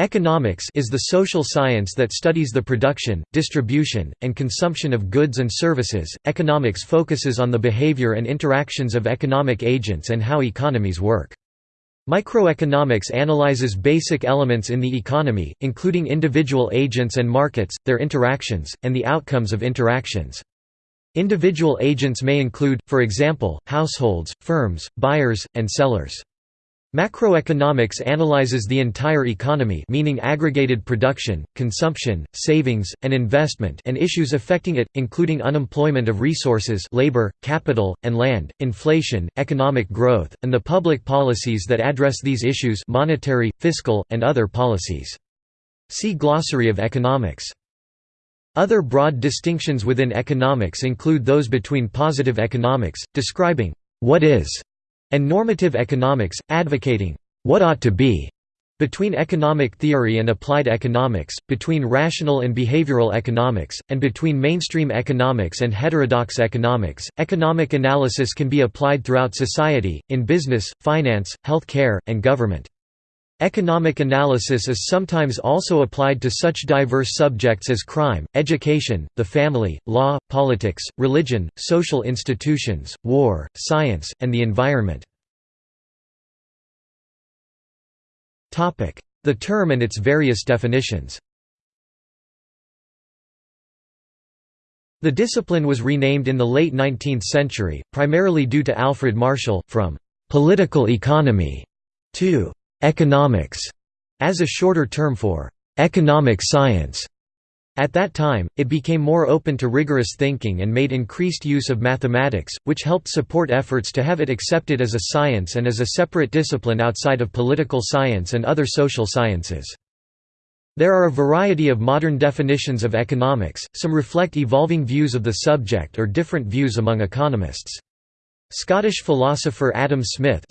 Economics is the social science that studies the production, distribution, and consumption of goods and services. Economics focuses on the behavior and interactions of economic agents and how economies work. Microeconomics analyzes basic elements in the economy, including individual agents and markets, their interactions, and the outcomes of interactions. Individual agents may include, for example, households, firms, buyers, and sellers. Macroeconomics analyzes the entire economy meaning aggregated production, consumption, savings, and investment and issues affecting it, including unemployment of resources labor, capital, and land, inflation, economic growth, and the public policies that address these issues monetary, fiscal, and other policies. See Glossary of economics. Other broad distinctions within economics include those between positive economics, describing what is and normative economics, advocating what ought to be between economic theory and applied economics, between rational and behavioral economics, and between mainstream economics and heterodox economics. Economic analysis can be applied throughout society, in business, finance, health care, and government. Economic analysis is sometimes also applied to such diverse subjects as crime, education, the family, law, politics, religion, social institutions, war, science, and the environment. The term and its various definitions The discipline was renamed in the late 19th century, primarily due to Alfred Marshall, from «political economy» to economics as a shorter term for economic science. At that time, it became more open to rigorous thinking and made increased use of mathematics, which helped support efforts to have it accepted as a science and as a separate discipline outside of political science and other social sciences. There are a variety of modern definitions of economics, some reflect evolving views of the subject or different views among economists. Scottish philosopher Adam Smith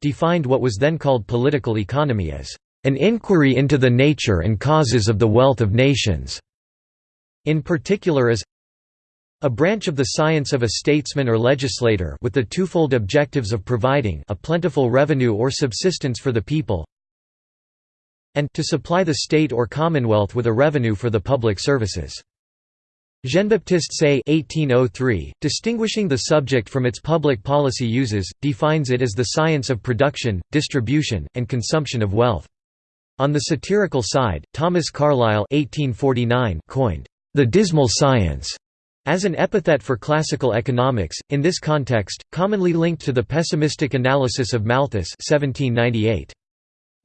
defined what was then called political economy as an inquiry into the nature and causes of the wealth of nations, in particular as a branch of the science of a statesman or legislator with the twofold objectives of providing a plentiful revenue or subsistence for the people and to supply the state or commonwealth with a revenue for the public services. Jean-Baptiste Say (1803), distinguishing the subject from its public policy uses, defines it as the science of production, distribution, and consumption of wealth. On the satirical side, Thomas Carlyle (1849) coined the dismal science as an epithet for classical economics, in this context, commonly linked to the pessimistic analysis of Malthus 1798.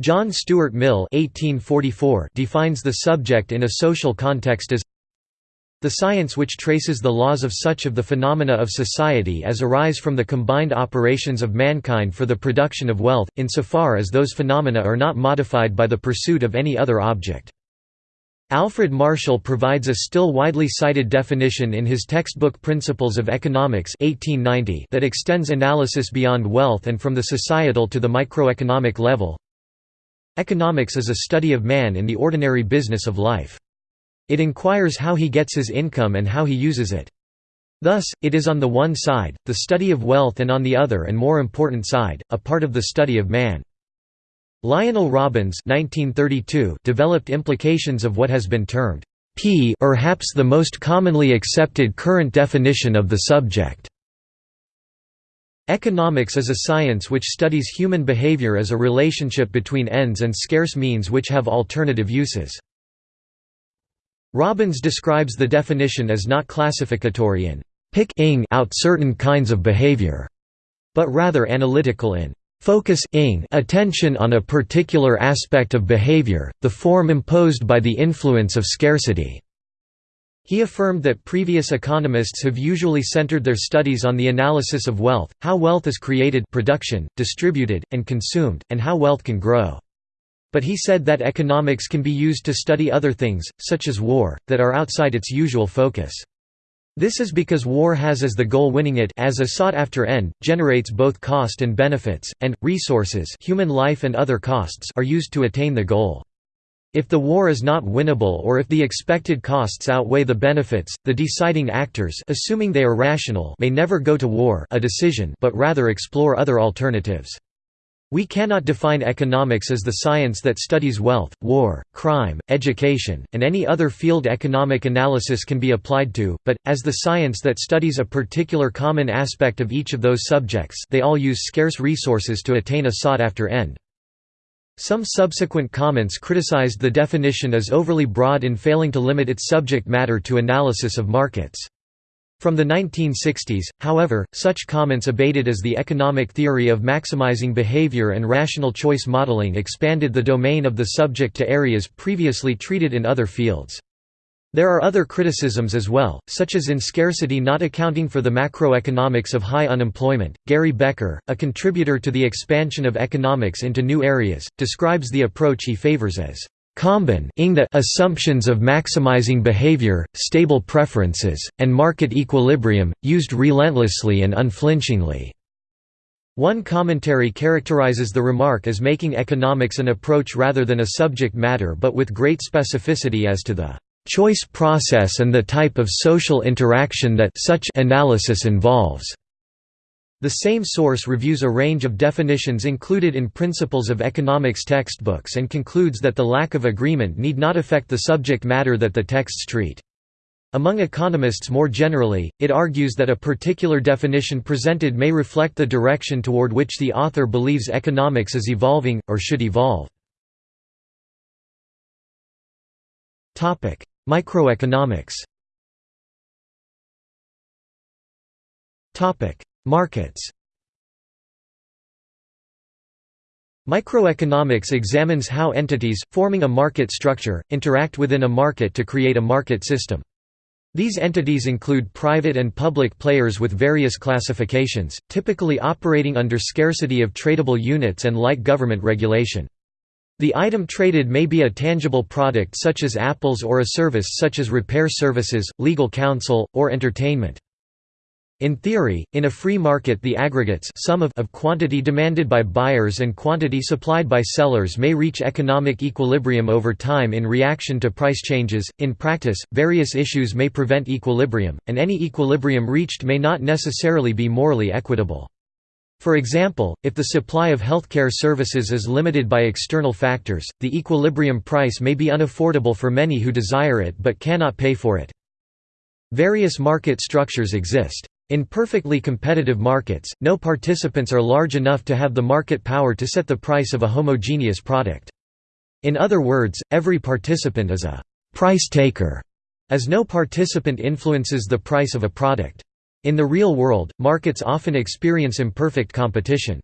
John Stuart Mill 1844 defines the subject in a social context as the science which traces the laws of such of the phenomena of society as arise from the combined operations of mankind for the production of wealth, insofar as those phenomena are not modified by the pursuit of any other object. Alfred Marshall provides a still widely cited definition in his textbook Principles of Economics 1890 that extends analysis beyond wealth and from the societal to the microeconomic level. Economics is a study of man in the ordinary business of life. It inquires how he gets his income and how he uses it. Thus, it is on the one side, the study of wealth and on the other and more important side, a part of the study of man. Lionel Robbins 1932 developed implications of what has been termed P or perhaps the most commonly accepted current definition of the subject. Economics is a science which studies human behavior as a relationship between ends and scarce means which have alternative uses. Robbins describes the definition as not classificatory in pick out certain kinds of behavior, but rather analytical in focus attention on a particular aspect of behavior, the form imposed by the influence of scarcity. He affirmed that previous economists have usually centered their studies on the analysis of wealth, how wealth is created production, distributed, and consumed, and how wealth can grow. But he said that economics can be used to study other things, such as war, that are outside its usual focus. This is because war has as the goal winning it as a sought-after end, generates both cost and benefits, and, resources human life and other costs are used to attain the goal. If the war is not winnable or if the expected costs outweigh the benefits, the deciding actors assuming they are rational may never go to war a decision but rather explore other alternatives. We cannot define economics as the science that studies wealth, war, crime, education, and any other field economic analysis can be applied to, but, as the science that studies a particular common aspect of each of those subjects they all use scarce resources to attain a sought-after end. Some subsequent comments criticized the definition as overly broad in failing to limit its subject matter to analysis of markets. From the 1960s, however, such comments abated as the economic theory of maximizing behavior and rational choice modeling expanded the domain of the subject to areas previously treated in other fields. There are other criticisms as well, such as in scarcity not accounting for the macroeconomics of high unemployment. Gary Becker, a contributor to the expansion of economics into new areas, describes the approach he favors as Combin the assumptions of maximizing behavior, stable preferences, and market equilibrium, used relentlessly and unflinchingly. One commentary characterizes the remark as making economics an approach rather than a subject matter but with great specificity as to the choice process and the type of social interaction that such analysis involves. The same source reviews a range of definitions included in Principles of Economics textbooks and concludes that the lack of agreement need not affect the subject matter that the texts treat. Among economists more generally, it argues that a particular definition presented may reflect the direction toward which the author believes economics is evolving, or should evolve. Microeconomics Markets Microeconomics examines how entities, forming a market structure, interact within a market to create a market system. These entities include private and public players with various classifications, typically operating under scarcity of tradable units and light government regulation. The item traded may be a tangible product such as apples or a service such as repair services, legal counsel, or entertainment. In theory, in a free market the aggregates sum of, of quantity demanded by buyers and quantity supplied by sellers may reach economic equilibrium over time in reaction to price changes. In practice, various issues may prevent equilibrium, and any equilibrium reached may not necessarily be morally equitable. For example, if the supply of healthcare services is limited by external factors, the equilibrium price may be unaffordable for many who desire it but cannot pay for it. Various market structures exist. In perfectly competitive markets, no participants are large enough to have the market power to set the price of a homogeneous product. In other words, every participant is a «price taker», as no participant influences the price of a product. In the real world, markets often experience imperfect competition.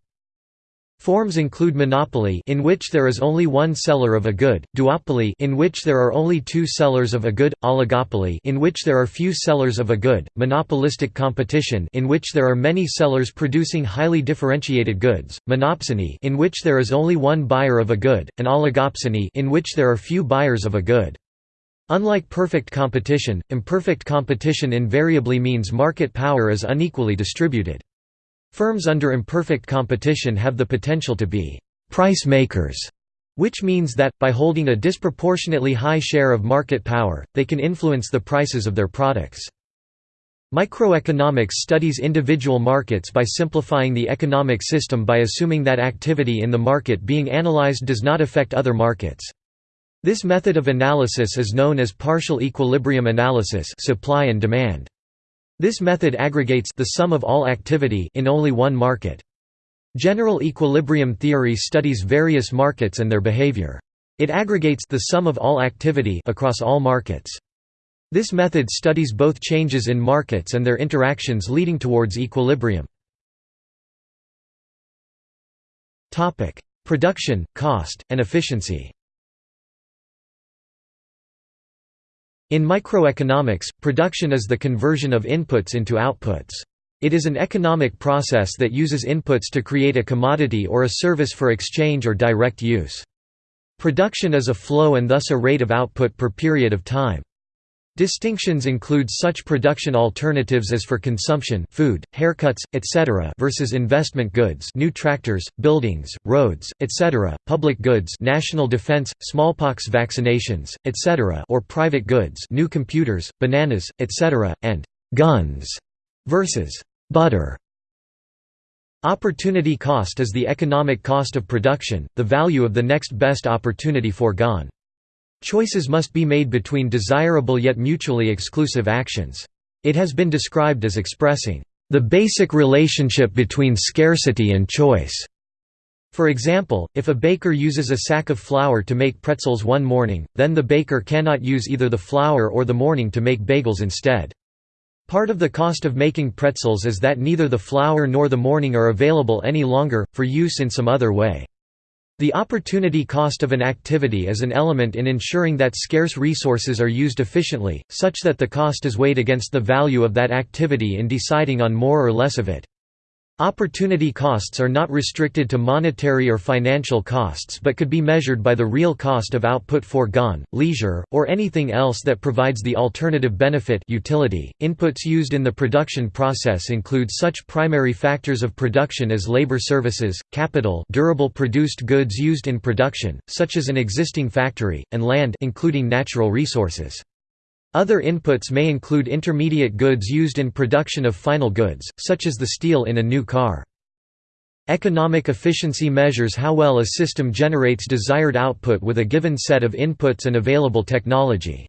Forms include monopoly in which there is only one seller of a good, duopoly in which there are only two sellers of a good, oligopoly in which there are few sellers of a good, monopolistic competition in which there are many sellers producing highly differentiated goods, monopsony in which there is only one buyer of a good, and oligopsony in which there are few buyers of a good. Unlike perfect competition, imperfect competition invariably means market power is unequally distributed. Firms under imperfect competition have the potential to be «price makers», which means that, by holding a disproportionately high share of market power, they can influence the prices of their products. Microeconomics studies individual markets by simplifying the economic system by assuming that activity in the market being analyzed does not affect other markets. This method of analysis is known as partial equilibrium analysis supply and demand. This method aggregates the sum of all activity in only one market. General equilibrium theory studies various markets and their behavior. It aggregates the sum of all activity across all markets. This method studies both changes in markets and their interactions leading towards equilibrium. Production, cost, and efficiency In microeconomics, production is the conversion of inputs into outputs. It is an economic process that uses inputs to create a commodity or a service for exchange or direct use. Production is a flow and thus a rate of output per period of time. Distinctions include such production alternatives as for consumption food, haircuts, etc. versus investment goods new tractors, buildings, roads, etc., public goods national defense, smallpox vaccinations, etc. or private goods new computers, bananas, etc., and «guns» versus «butter». Opportunity cost is the economic cost of production, the value of the next best opportunity foregone. Choices must be made between desirable yet mutually exclusive actions. It has been described as expressing the basic relationship between scarcity and choice. For example, if a baker uses a sack of flour to make pretzels one morning, then the baker cannot use either the flour or the morning to make bagels instead. Part of the cost of making pretzels is that neither the flour nor the morning are available any longer, for use in some other way. The opportunity cost of an activity is an element in ensuring that scarce resources are used efficiently, such that the cost is weighed against the value of that activity in deciding on more or less of it. Opportunity costs are not restricted to monetary or financial costs but could be measured by the real cost of output foregone, leisure, or anything else that provides the alternative benefit utility. .Inputs used in the production process include such primary factors of production as labor services, capital durable produced goods used in production, such as an existing factory, and land including natural resources. Other inputs may include intermediate goods used in production of final goods, such as the steel in a new car. Economic efficiency measures how well a system generates desired output with a given set of inputs and available technology.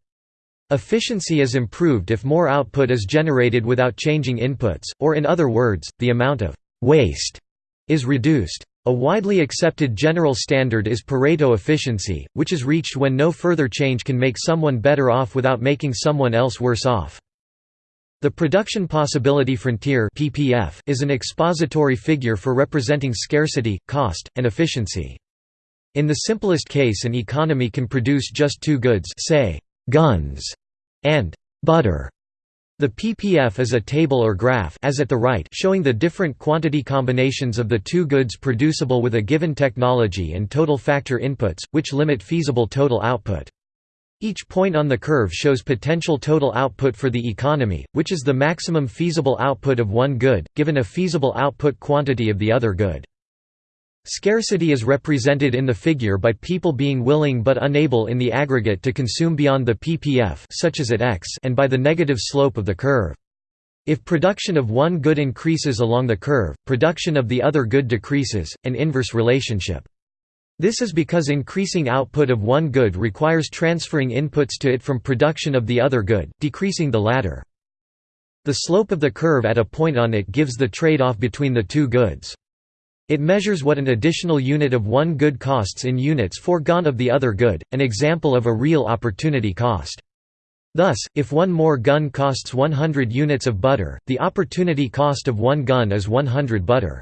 Efficiency is improved if more output is generated without changing inputs, or in other words, the amount of «waste» is reduced. A widely accepted general standard is Pareto efficiency, which is reached when no further change can make someone better off without making someone else worse off. The production possibility frontier (PPF) is an expository figure for representing scarcity, cost, and efficiency. In the simplest case an economy can produce just two goods say, guns, and butter, the ppf is a table or graph as at the right showing the different quantity combinations of the two goods producible with a given technology and total factor inputs, which limit feasible total output. Each point on the curve shows potential total output for the economy, which is the maximum feasible output of one good, given a feasible output quantity of the other good. Scarcity is represented in the figure by people being willing but unable in the aggregate to consume beyond the ppf such as at x and by the negative slope of the curve. If production of one good increases along the curve, production of the other good decreases, an inverse relationship. This is because increasing output of one good requires transferring inputs to it from production of the other good, decreasing the latter. The slope of the curve at a point on it gives the trade-off between the two goods. It measures what an additional unit of one good costs in units foregone of the other good, an example of a real opportunity cost. Thus, if one more gun costs 100 units of butter, the opportunity cost of one gun is 100 butter.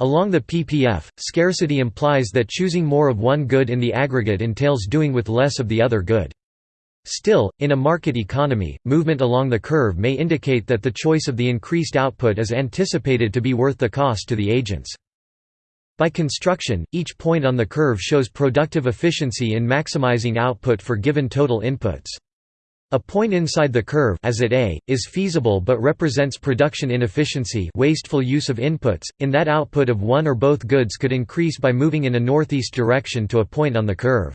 Along the PPF, scarcity implies that choosing more of one good in the aggregate entails doing with less of the other good. Still, in a market economy, movement along the curve may indicate that the choice of the increased output is anticipated to be worth the cost to the agents. By construction, each point on the curve shows productive efficiency in maximizing output for given total inputs. A point inside the curve as at A, is feasible but represents production inefficiency wasteful use of inputs, in that output of one or both goods could increase by moving in a northeast direction to a point on the curve.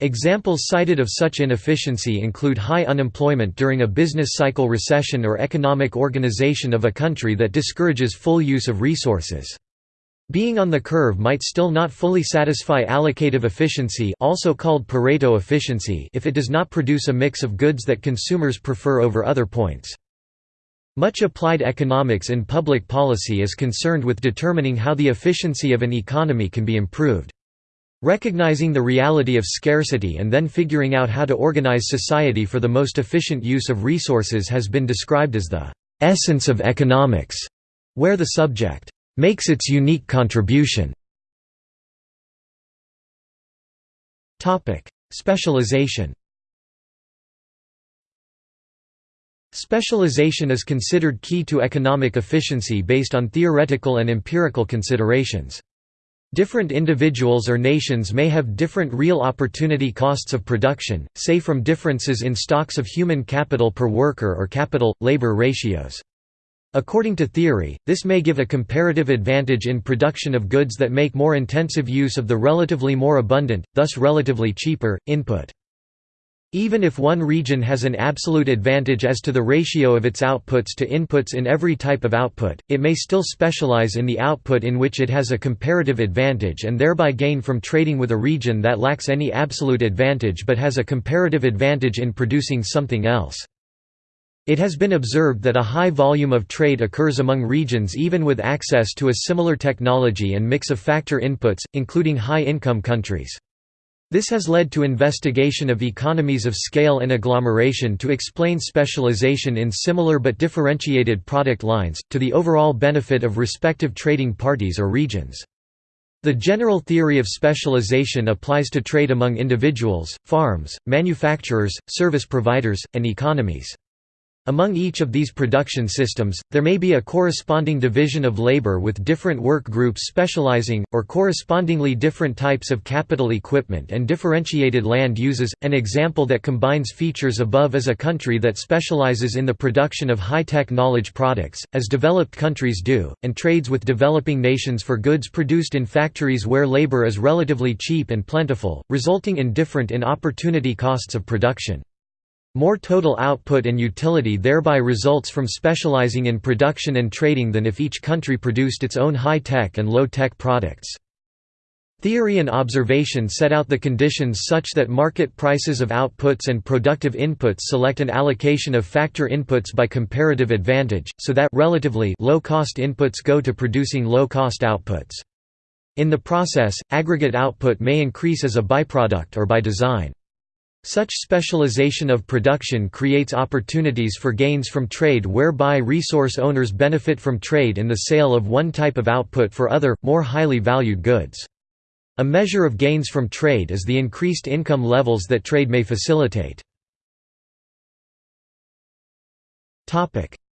Examples cited of such inefficiency include high unemployment during a business cycle recession or economic organization of a country that discourages full use of resources. Being on the curve might still not fully satisfy allocative efficiency also called Pareto efficiency if it does not produce a mix of goods that consumers prefer over other points. Much applied economics in public policy is concerned with determining how the efficiency of an economy can be improved. Recognizing the reality of scarcity and then figuring out how to organize society for the most efficient use of resources has been described as the essence of economics, where the subject makes its unique contribution. Topic: Specialization Specialization is considered key to economic efficiency based on theoretical and empirical considerations. Different individuals or nations may have different real opportunity costs of production, say from differences in stocks of human capital per worker or capital-labor ratios. According to theory, this may give a comparative advantage in production of goods that make more intensive use of the relatively more abundant, thus relatively cheaper, input. Even if one region has an absolute advantage as to the ratio of its outputs to inputs in every type of output, it may still specialize in the output in which it has a comparative advantage and thereby gain from trading with a region that lacks any absolute advantage but has a comparative advantage in producing something else. It has been observed that a high volume of trade occurs among regions even with access to a similar technology and mix of factor inputs, including high-income countries. This has led to investigation of economies of scale and agglomeration to explain specialization in similar but differentiated product lines, to the overall benefit of respective trading parties or regions. The general theory of specialization applies to trade among individuals, farms, manufacturers, service providers, and economies. Among each of these production systems, there may be a corresponding division of labor with different work groups specializing, or correspondingly different types of capital equipment and differentiated land uses. An example that combines features above is a country that specializes in the production of high-tech knowledge products, as developed countries do, and trades with developing nations for goods produced in factories where labor is relatively cheap and plentiful, resulting in different in opportunity costs of production. More total output and utility thereby results from specializing in production and trading than if each country produced its own high-tech and low-tech products. Theory and observation set out the conditions such that market prices of outputs and productive inputs select an allocation of factor inputs by comparative advantage, so that relatively low-cost inputs go to producing low-cost outputs. In the process, aggregate output may increase as a byproduct or by design. Such specialization of production creates opportunities for gains from trade whereby resource owners benefit from trade in the sale of one type of output for other, more highly valued goods. A measure of gains from trade is the increased income levels that trade may facilitate.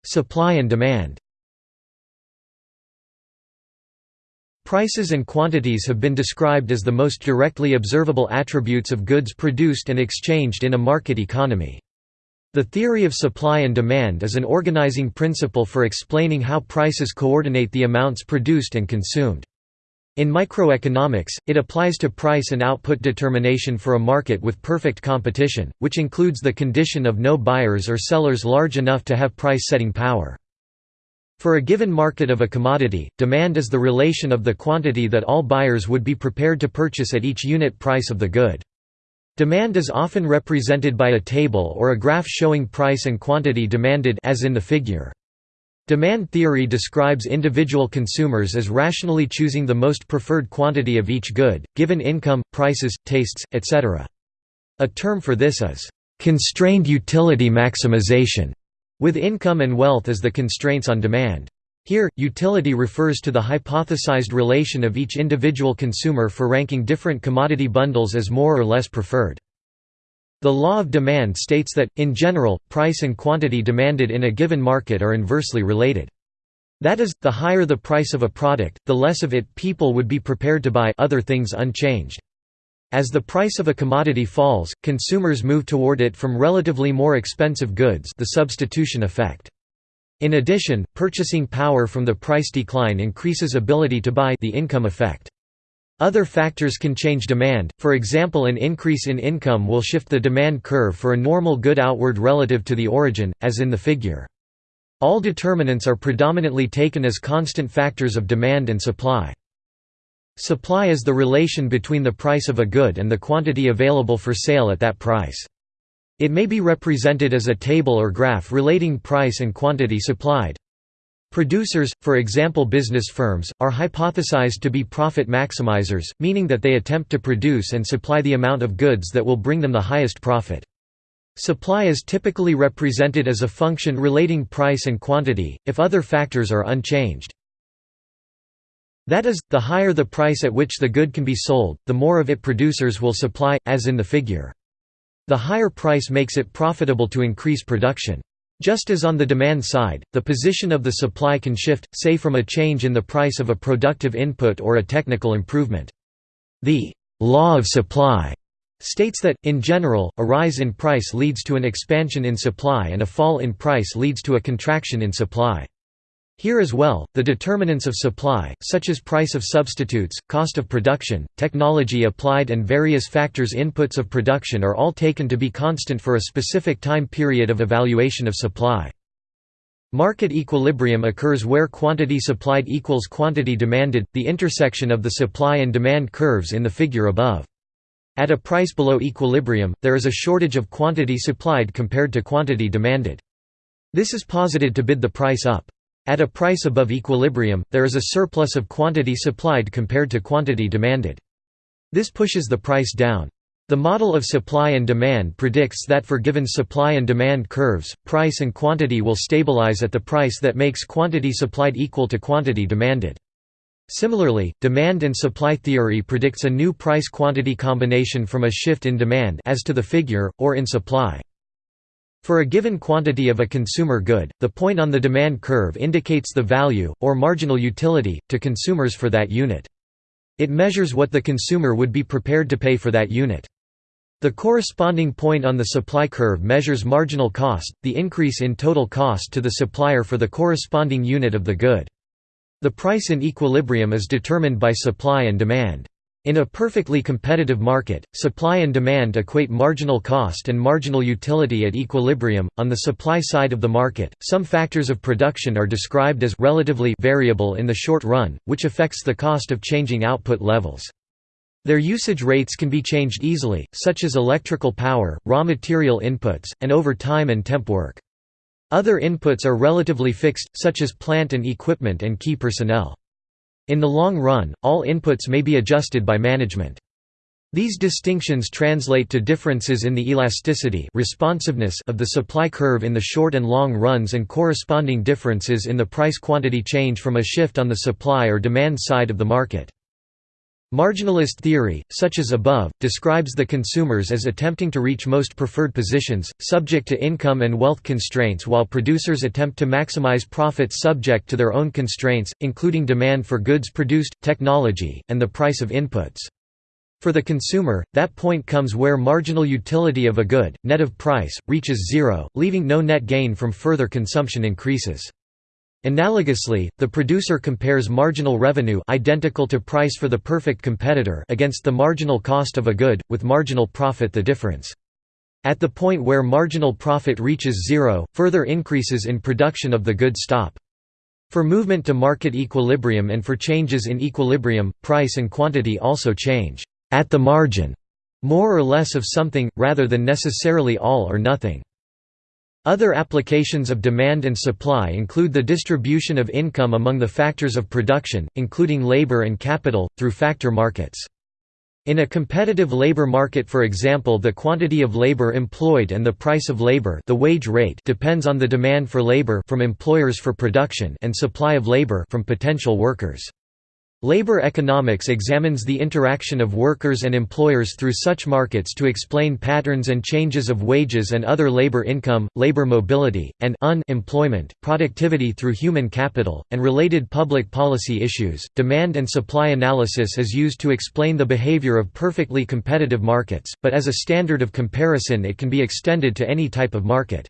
Supply and demand Prices and quantities have been described as the most directly observable attributes of goods produced and exchanged in a market economy. The theory of supply and demand is an organizing principle for explaining how prices coordinate the amounts produced and consumed. In microeconomics, it applies to price and output determination for a market with perfect competition, which includes the condition of no buyers or sellers large enough to have price-setting power. For a given market of a commodity, demand is the relation of the quantity that all buyers would be prepared to purchase at each unit price of the good. Demand is often represented by a table or a graph showing price and quantity demanded as in the figure. Demand theory describes individual consumers as rationally choosing the most preferred quantity of each good, given income, prices, tastes, etc. A term for this is, "...constrained utility maximization", with income and wealth as the constraints on demand. Here, utility refers to the hypothesized relation of each individual consumer for ranking different commodity bundles as more or less preferred. The law of demand states that, in general, price and quantity demanded in a given market are inversely related. That is, the higher the price of a product, the less of it people would be prepared to buy other things unchanged. As the price of a commodity falls, consumers move toward it from relatively more expensive goods the substitution effect. In addition, purchasing power from the price decline increases ability to buy the income effect. Other factors can change demand, for example an increase in income will shift the demand curve for a normal good outward relative to the origin, as in the figure. All determinants are predominantly taken as constant factors of demand and supply. Supply is the relation between the price of a good and the quantity available for sale at that price. It may be represented as a table or graph relating price and quantity supplied. Producers, for example business firms, are hypothesized to be profit maximizers, meaning that they attempt to produce and supply the amount of goods that will bring them the highest profit. Supply is typically represented as a function relating price and quantity, if other factors are unchanged. That is, the higher the price at which the good can be sold, the more of it producers will supply, as in the figure. The higher price makes it profitable to increase production. Just as on the demand side, the position of the supply can shift, say from a change in the price of a productive input or a technical improvement. The «law of supply» states that, in general, a rise in price leads to an expansion in supply and a fall in price leads to a contraction in supply. Here as well, the determinants of supply, such as price of substitutes, cost of production, technology applied and various factors inputs of production are all taken to be constant for a specific time period of evaluation of supply. Market equilibrium occurs where quantity supplied equals quantity demanded, the intersection of the supply and demand curves in the figure above. At a price below equilibrium, there is a shortage of quantity supplied compared to quantity demanded. This is posited to bid the price up. At a price above equilibrium, there is a surplus of quantity supplied compared to quantity demanded. This pushes the price down. The model of supply and demand predicts that for given supply and demand curves, price and quantity will stabilize at the price that makes quantity supplied equal to quantity demanded. Similarly, demand and supply theory predicts a new price-quantity combination from a shift in demand as to the figure, or in supply. For a given quantity of a consumer good, the point on the demand curve indicates the value, or marginal utility, to consumers for that unit. It measures what the consumer would be prepared to pay for that unit. The corresponding point on the supply curve measures marginal cost, the increase in total cost to the supplier for the corresponding unit of the good. The price in equilibrium is determined by supply and demand. In a perfectly competitive market, supply and demand equate marginal cost and marginal utility at equilibrium. On the supply side of the market, some factors of production are described as relatively variable in the short run, which affects the cost of changing output levels. Their usage rates can be changed easily, such as electrical power, raw material inputs, and over time and temp work. Other inputs are relatively fixed, such as plant and equipment and key personnel. In the long run, all inputs may be adjusted by management. These distinctions translate to differences in the elasticity responsiveness of the supply curve in the short and long runs and corresponding differences in the price-quantity change from a shift on the supply or demand side of the market. Marginalist theory, such as above, describes the consumers as attempting to reach most preferred positions, subject to income and wealth constraints while producers attempt to maximize profits subject to their own constraints, including demand for goods produced, technology, and the price of inputs. For the consumer, that point comes where marginal utility of a good, net of price, reaches zero, leaving no net gain from further consumption increases. Analogously, the producer compares marginal revenue identical to price for the perfect competitor against the marginal cost of a good, with marginal profit the difference. At the point where marginal profit reaches zero, further increases in production of the good stop. For movement to market equilibrium and for changes in equilibrium, price and quantity also change at the margin, more or less of something, rather than necessarily all or nothing. Other applications of demand and supply include the distribution of income among the factors of production, including labor and capital, through factor markets. In a competitive labor market for example the quantity of labor employed and the price of labor the wage rate depends on the demand for labor from employers for production and supply of labor from potential workers. Labor economics examines the interaction of workers and employers through such markets to explain patterns and changes of wages and other labor income, labor mobility, and unemployment, productivity through human capital, and related public policy issues. Demand and supply analysis is used to explain the behavior of perfectly competitive markets, but as a standard of comparison it can be extended to any type of market.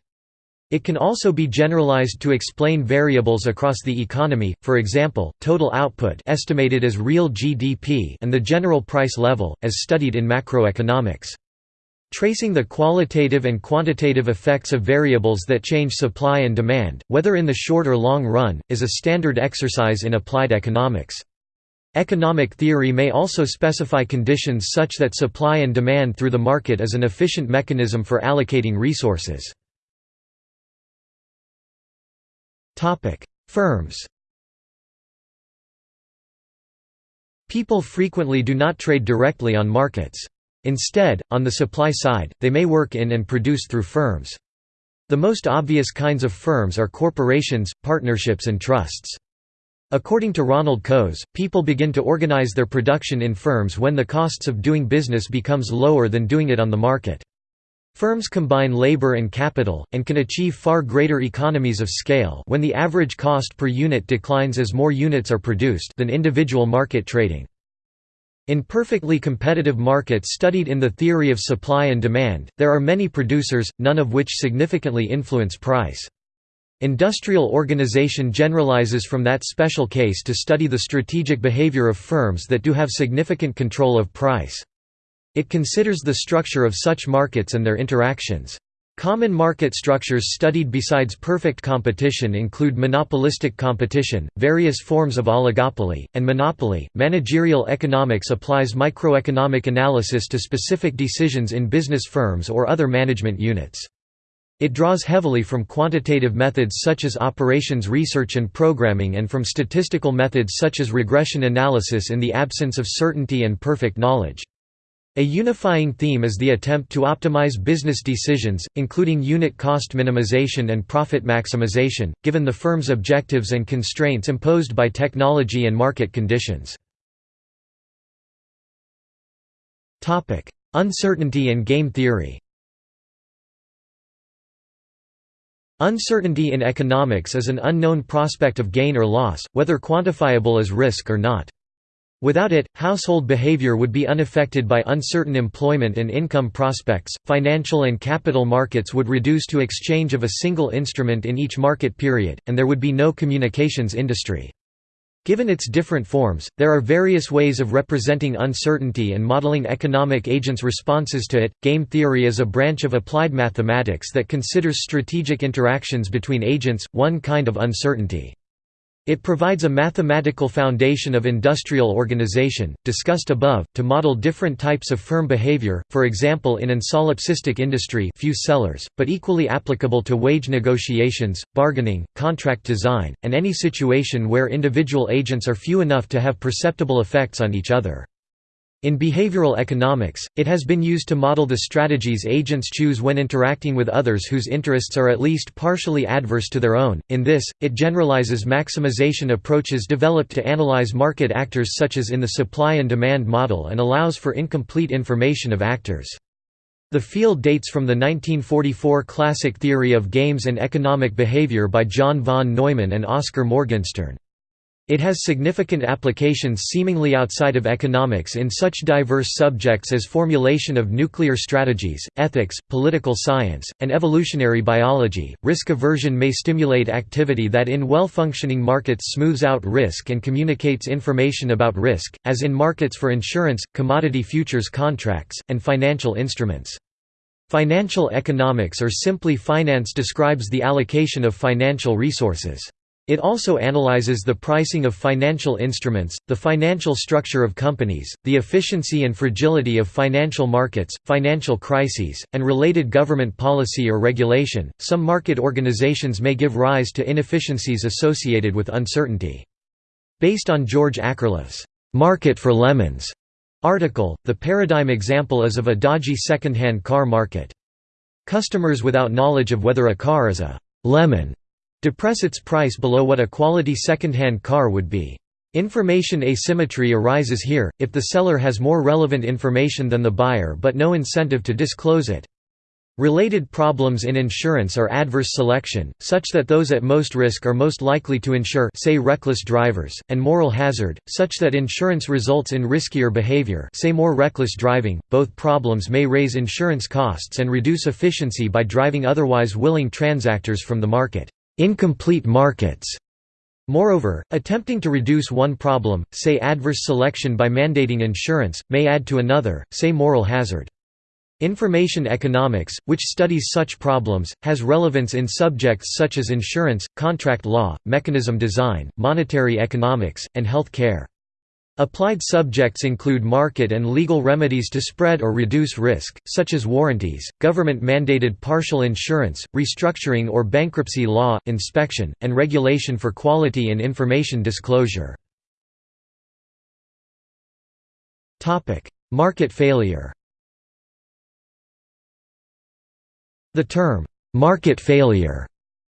It can also be generalized to explain variables across the economy, for example, total output estimated as real GDP and the general price level, as studied in macroeconomics. Tracing the qualitative and quantitative effects of variables that change supply and demand, whether in the short or long run, is a standard exercise in applied economics. Economic theory may also specify conditions such that supply and demand through the market is an efficient mechanism for allocating resources. Topic: Firms. People frequently do not trade directly on markets. Instead, on the supply side, they may work in and produce through firms. The most obvious kinds of firms are corporations, partnerships and trusts. According to Ronald Coase, people begin to organize their production in firms when the costs of doing business becomes lower than doing it on the market. Firms combine labor and capital, and can achieve far greater economies of scale when the average cost per unit declines as more units are produced than individual market trading. In perfectly competitive markets studied in the theory of supply and demand, there are many producers, none of which significantly influence price. Industrial organization generalizes from that special case to study the strategic behavior of firms that do have significant control of price. It considers the structure of such markets and their interactions. Common market structures studied besides perfect competition include monopolistic competition, various forms of oligopoly, and monopoly. Managerial economics applies microeconomic analysis to specific decisions in business firms or other management units. It draws heavily from quantitative methods such as operations research and programming and from statistical methods such as regression analysis in the absence of certainty and perfect knowledge. A unifying theme is the attempt to optimize business decisions, including unit cost minimization and profit maximization, given the firm's objectives and constraints imposed by technology and market conditions. Uncertainty and game theory Uncertainty in economics is an unknown prospect of gain or loss, whether quantifiable as risk or not. Without it, household behavior would be unaffected by uncertain employment and income prospects, financial and capital markets would reduce to exchange of a single instrument in each market period, and there would be no communications industry. Given its different forms, there are various ways of representing uncertainty and modeling economic agents' responses to it. Game theory is a branch of applied mathematics that considers strategic interactions between agents, one kind of uncertainty. It provides a mathematical foundation of industrial organization, discussed above, to model different types of firm behavior, for example in an oligopolistic industry few sellers, but equally applicable to wage negotiations, bargaining, contract design, and any situation where individual agents are few enough to have perceptible effects on each other. In behavioral economics, it has been used to model the strategies agents choose when interacting with others whose interests are at least partially adverse to their own. In this, it generalizes maximization approaches developed to analyze market actors such as in the supply and demand model and allows for incomplete information of actors. The field dates from the 1944 classic theory of games and economic behavior by John von Neumann and Oscar Morgenstern. It has significant applications seemingly outside of economics in such diverse subjects as formulation of nuclear strategies, ethics, political science, and evolutionary biology. Risk aversion may stimulate activity that in well functioning markets smooths out risk and communicates information about risk, as in markets for insurance, commodity futures contracts, and financial instruments. Financial economics or simply finance describes the allocation of financial resources. It also analyzes the pricing of financial instruments, the financial structure of companies, the efficiency and fragility of financial markets, financial crises, and related government policy or regulation. Some market organizations may give rise to inefficiencies associated with uncertainty. Based on George Akerlof's Market for Lemons article, the paradigm example is of a dodgy second-hand car market. Customers without knowledge of whether a car is a lemon depress its price below what a quality second-hand car would be. Information asymmetry arises here, if the seller has more relevant information than the buyer but no incentive to disclose it. Related problems in insurance are adverse selection, such that those at most risk are most likely to insure say reckless drivers, and moral hazard, such that insurance results in riskier behavior say more reckless driving. Both problems may raise insurance costs and reduce efficiency by driving otherwise willing transactors from the market incomplete markets. Moreover, attempting to reduce one problem, say adverse selection by mandating insurance, may add to another, say moral hazard. Information economics, which studies such problems, has relevance in subjects such as insurance, contract law, mechanism design, monetary economics, and health care. Applied subjects include market and legal remedies to spread or reduce risk, such as warranties, government-mandated partial insurance, restructuring or bankruptcy law, inspection, and regulation for quality and information disclosure. Market failure The term, "'market failure'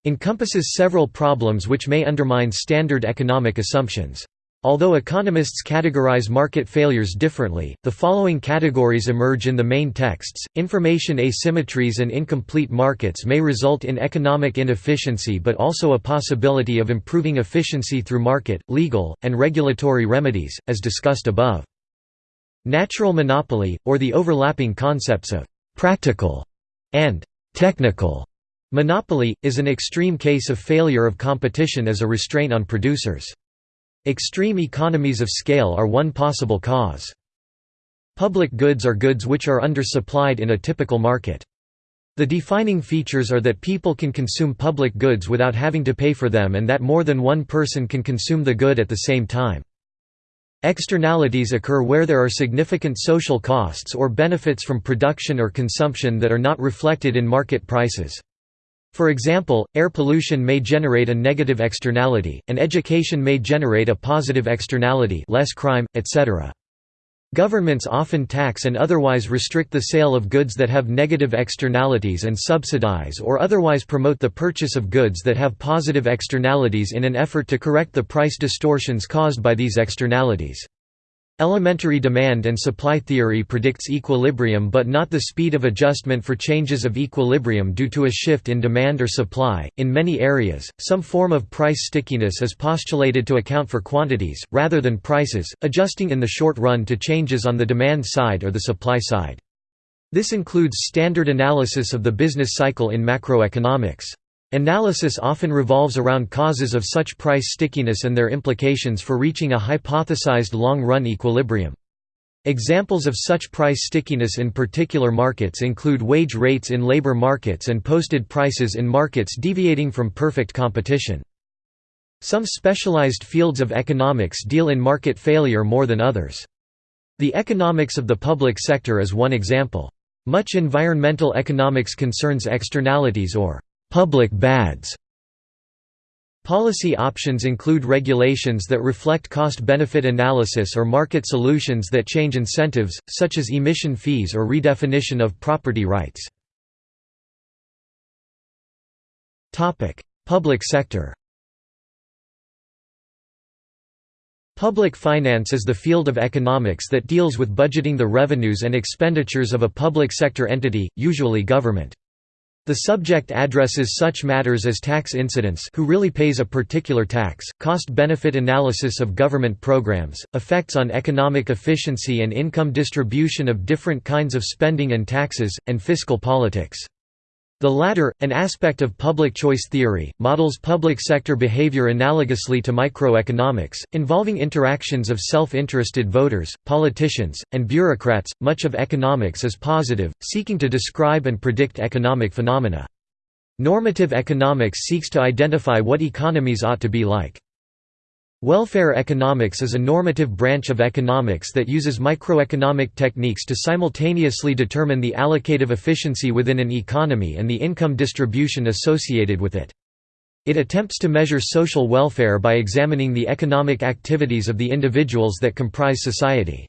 encompasses several problems which may undermine standard economic assumptions. Although economists categorize market failures differently, the following categories emerge in the main texts. Information asymmetries and incomplete markets may result in economic inefficiency but also a possibility of improving efficiency through market, legal, and regulatory remedies, as discussed above. Natural monopoly, or the overlapping concepts of practical and technical Monopoly, is an extreme case of failure of competition as a restraint on producers. Extreme economies of scale are one possible cause. Public goods are goods which are undersupplied in a typical market. The defining features are that people can consume public goods without having to pay for them and that more than one person can consume the good at the same time. Externalities occur where there are significant social costs or benefits from production or consumption that are not reflected in market prices. For example, air pollution may generate a negative externality, and education may generate a positive externality less crime, etc. Governments often tax and otherwise restrict the sale of goods that have negative externalities and subsidize or otherwise promote the purchase of goods that have positive externalities in an effort to correct the price distortions caused by these externalities. Elementary demand and supply theory predicts equilibrium but not the speed of adjustment for changes of equilibrium due to a shift in demand or supply. In many areas, some form of price stickiness is postulated to account for quantities, rather than prices, adjusting in the short run to changes on the demand side or the supply side. This includes standard analysis of the business cycle in macroeconomics. Analysis often revolves around causes of such price stickiness and their implications for reaching a hypothesized long-run equilibrium. Examples of such price stickiness in particular markets include wage rates in labor markets and posted prices in markets deviating from perfect competition. Some specialized fields of economics deal in market failure more than others. The economics of the public sector is one example. Much environmental economics concerns externalities or public bads. Policy options include regulations that reflect cost-benefit analysis or market solutions that change incentives, such as emission fees or redefinition of property rights. Public sector Public finance is the field of economics that deals with budgeting the revenues and expenditures of a public sector entity, usually government. The subject addresses such matters as tax incidence who really pays a particular tax, cost-benefit analysis of government programs, effects on economic efficiency and income distribution of different kinds of spending and taxes, and fiscal politics. The latter, an aspect of public choice theory, models public sector behavior analogously to microeconomics, involving interactions of self-interested voters, politicians, and bureaucrats. Much of economics is positive, seeking to describe and predict economic phenomena. Normative economics seeks to identify what economies ought to be like. Welfare economics is a normative branch of economics that uses microeconomic techniques to simultaneously determine the allocative efficiency within an economy and the income distribution associated with it. It attempts to measure social welfare by examining the economic activities of the individuals that comprise society.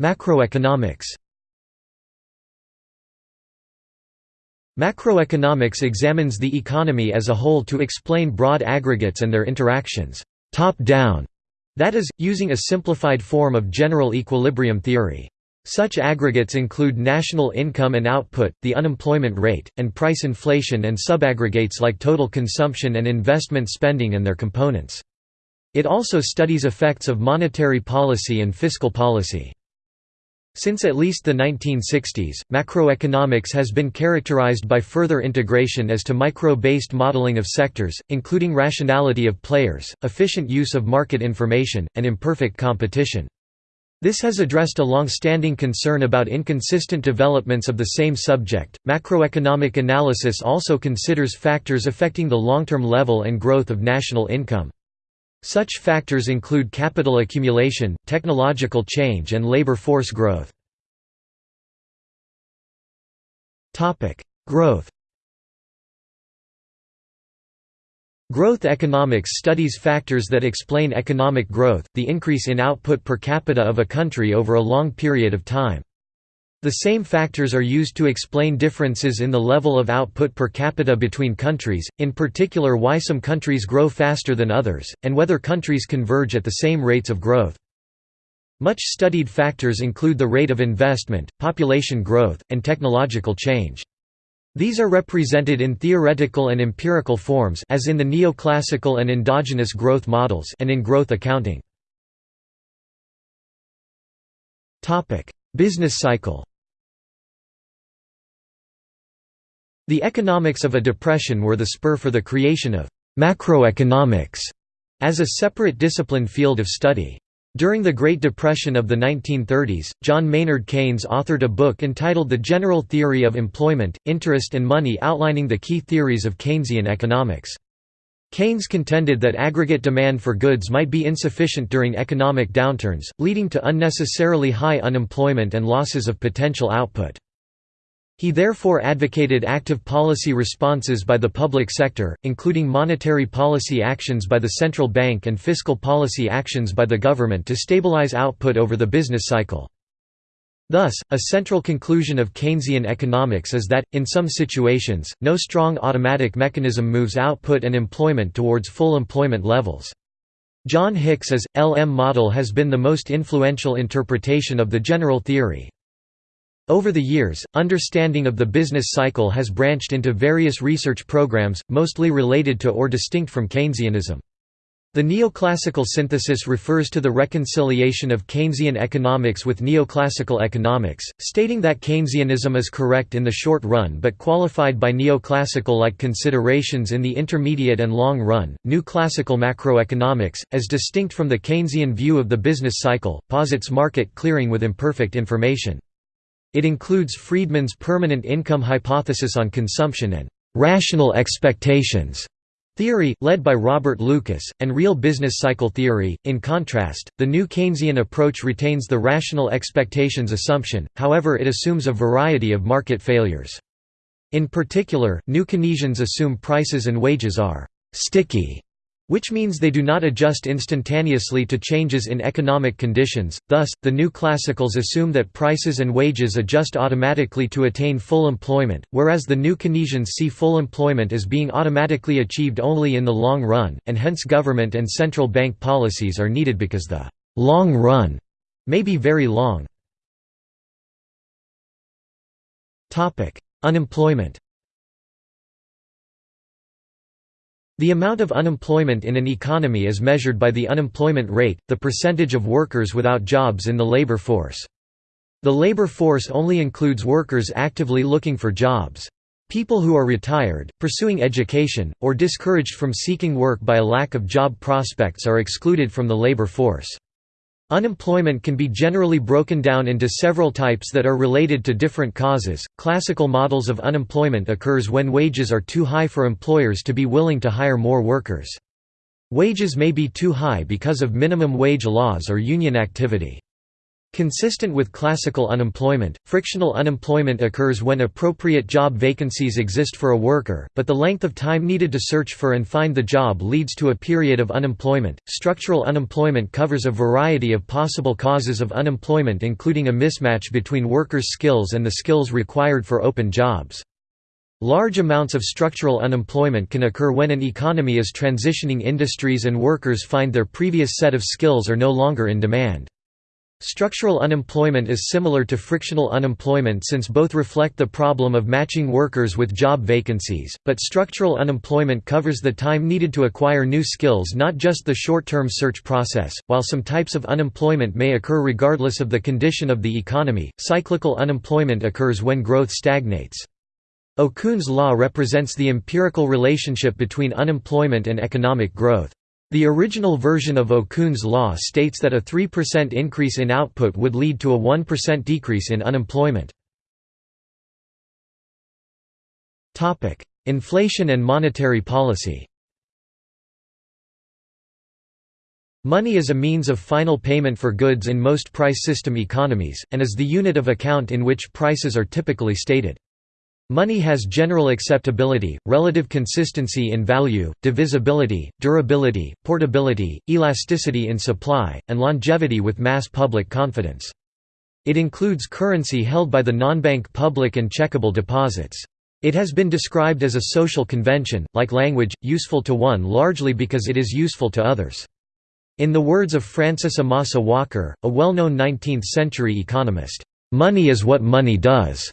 Macroeconomics Macroeconomics examines the economy as a whole to explain broad aggregates and their interactions, top-down, that is, using a simplified form of general equilibrium theory. Such aggregates include national income and output, the unemployment rate, and price inflation and subaggregates like total consumption and investment spending and their components. It also studies effects of monetary policy and fiscal policy. Since at least the 1960s, macroeconomics has been characterized by further integration as to micro-based modeling of sectors, including rationality of players, efficient use of market information, and imperfect competition. This has addressed a long-standing concern about inconsistent developments of the same subject. Macroeconomic analysis also considers factors affecting the long-term level and growth of national income. Such factors include capital accumulation, technological change and labor force growth. Growth Growth economics studies factors that explain economic growth, the increase in output per capita of a country over a long period of time. The same factors are used to explain differences in the level of output per capita between countries, in particular why some countries grow faster than others, and whether countries converge at the same rates of growth. Much studied factors include the rate of investment, population growth, and technological change. These are represented in theoretical and empirical forms as in the neoclassical and endogenous growth models and in growth accounting. Business cycle The economics of a depression were the spur for the creation of macroeconomics as a separate discipline field of study. During the Great Depression of the 1930s, John Maynard Keynes authored a book entitled The General Theory of Employment, Interest and Money outlining the key theories of Keynesian economics. Keynes contended that aggregate demand for goods might be insufficient during economic downturns, leading to unnecessarily high unemployment and losses of potential output. He therefore advocated active policy responses by the public sector, including monetary policy actions by the central bank and fiscal policy actions by the government to stabilize output over the business cycle. Thus, a central conclusion of Keynesian economics is that, in some situations, no strong automatic mechanism moves output and employment towards full employment levels. John Hicks's, LM model has been the most influential interpretation of the general theory. Over the years, understanding of the business cycle has branched into various research programs, mostly related to or distinct from Keynesianism. The neoclassical synthesis refers to the reconciliation of Keynesian economics with neoclassical economics, stating that Keynesianism is correct in the short run but qualified by neoclassical-like considerations in the intermediate and long run. New classical macroeconomics, as distinct from the Keynesian view of the business cycle, posits market clearing with imperfect information. It includes Friedman's permanent income hypothesis on consumption and «rational expectations» theory, led by Robert Lucas, and real business cycle theory. In contrast, the new Keynesian approach retains the rational expectations assumption, however it assumes a variety of market failures. In particular, new Keynesians assume prices and wages are «sticky» which means they do not adjust instantaneously to changes in economic conditions, thus, the new classicals assume that prices and wages adjust automatically to attain full employment, whereas the new Keynesians see full employment as being automatically achieved only in the long run, and hence government and central bank policies are needed because the «long run» may be very long. Unemployment The amount of unemployment in an economy is measured by the unemployment rate, the percentage of workers without jobs in the labor force. The labor force only includes workers actively looking for jobs. People who are retired, pursuing education, or discouraged from seeking work by a lack of job prospects are excluded from the labor force. Unemployment can be generally broken down into several types that are related to different causes. Classical models of unemployment occurs when wages are too high for employers to be willing to hire more workers. Wages may be too high because of minimum wage laws or union activity. Consistent with classical unemployment, frictional unemployment occurs when appropriate job vacancies exist for a worker, but the length of time needed to search for and find the job leads to a period of unemployment. Structural unemployment covers a variety of possible causes of unemployment, including a mismatch between workers' skills and the skills required for open jobs. Large amounts of structural unemployment can occur when an economy is transitioning industries and workers find their previous set of skills are no longer in demand. Structural unemployment is similar to frictional unemployment since both reflect the problem of matching workers with job vacancies, but structural unemployment covers the time needed to acquire new skills not just the short-term search process. While some types of unemployment may occur regardless of the condition of the economy, cyclical unemployment occurs when growth stagnates. Okun's law represents the empirical relationship between unemployment and economic growth. The original version of Okun's law states that a 3% increase in output would lead to a 1% decrease in unemployment. Inflation and monetary policy Money is a means of final payment for goods in most price system economies, and is the unit of account in which prices are typically stated. Money has general acceptability, relative consistency in value, divisibility, durability, portability, elasticity in supply, and longevity with mass public confidence. It includes currency held by the non-bank public and checkable deposits. It has been described as a social convention, like language, useful to one largely because it is useful to others. In the words of Francis Amasa Walker, a well-known 19th-century economist, "...money is what money does."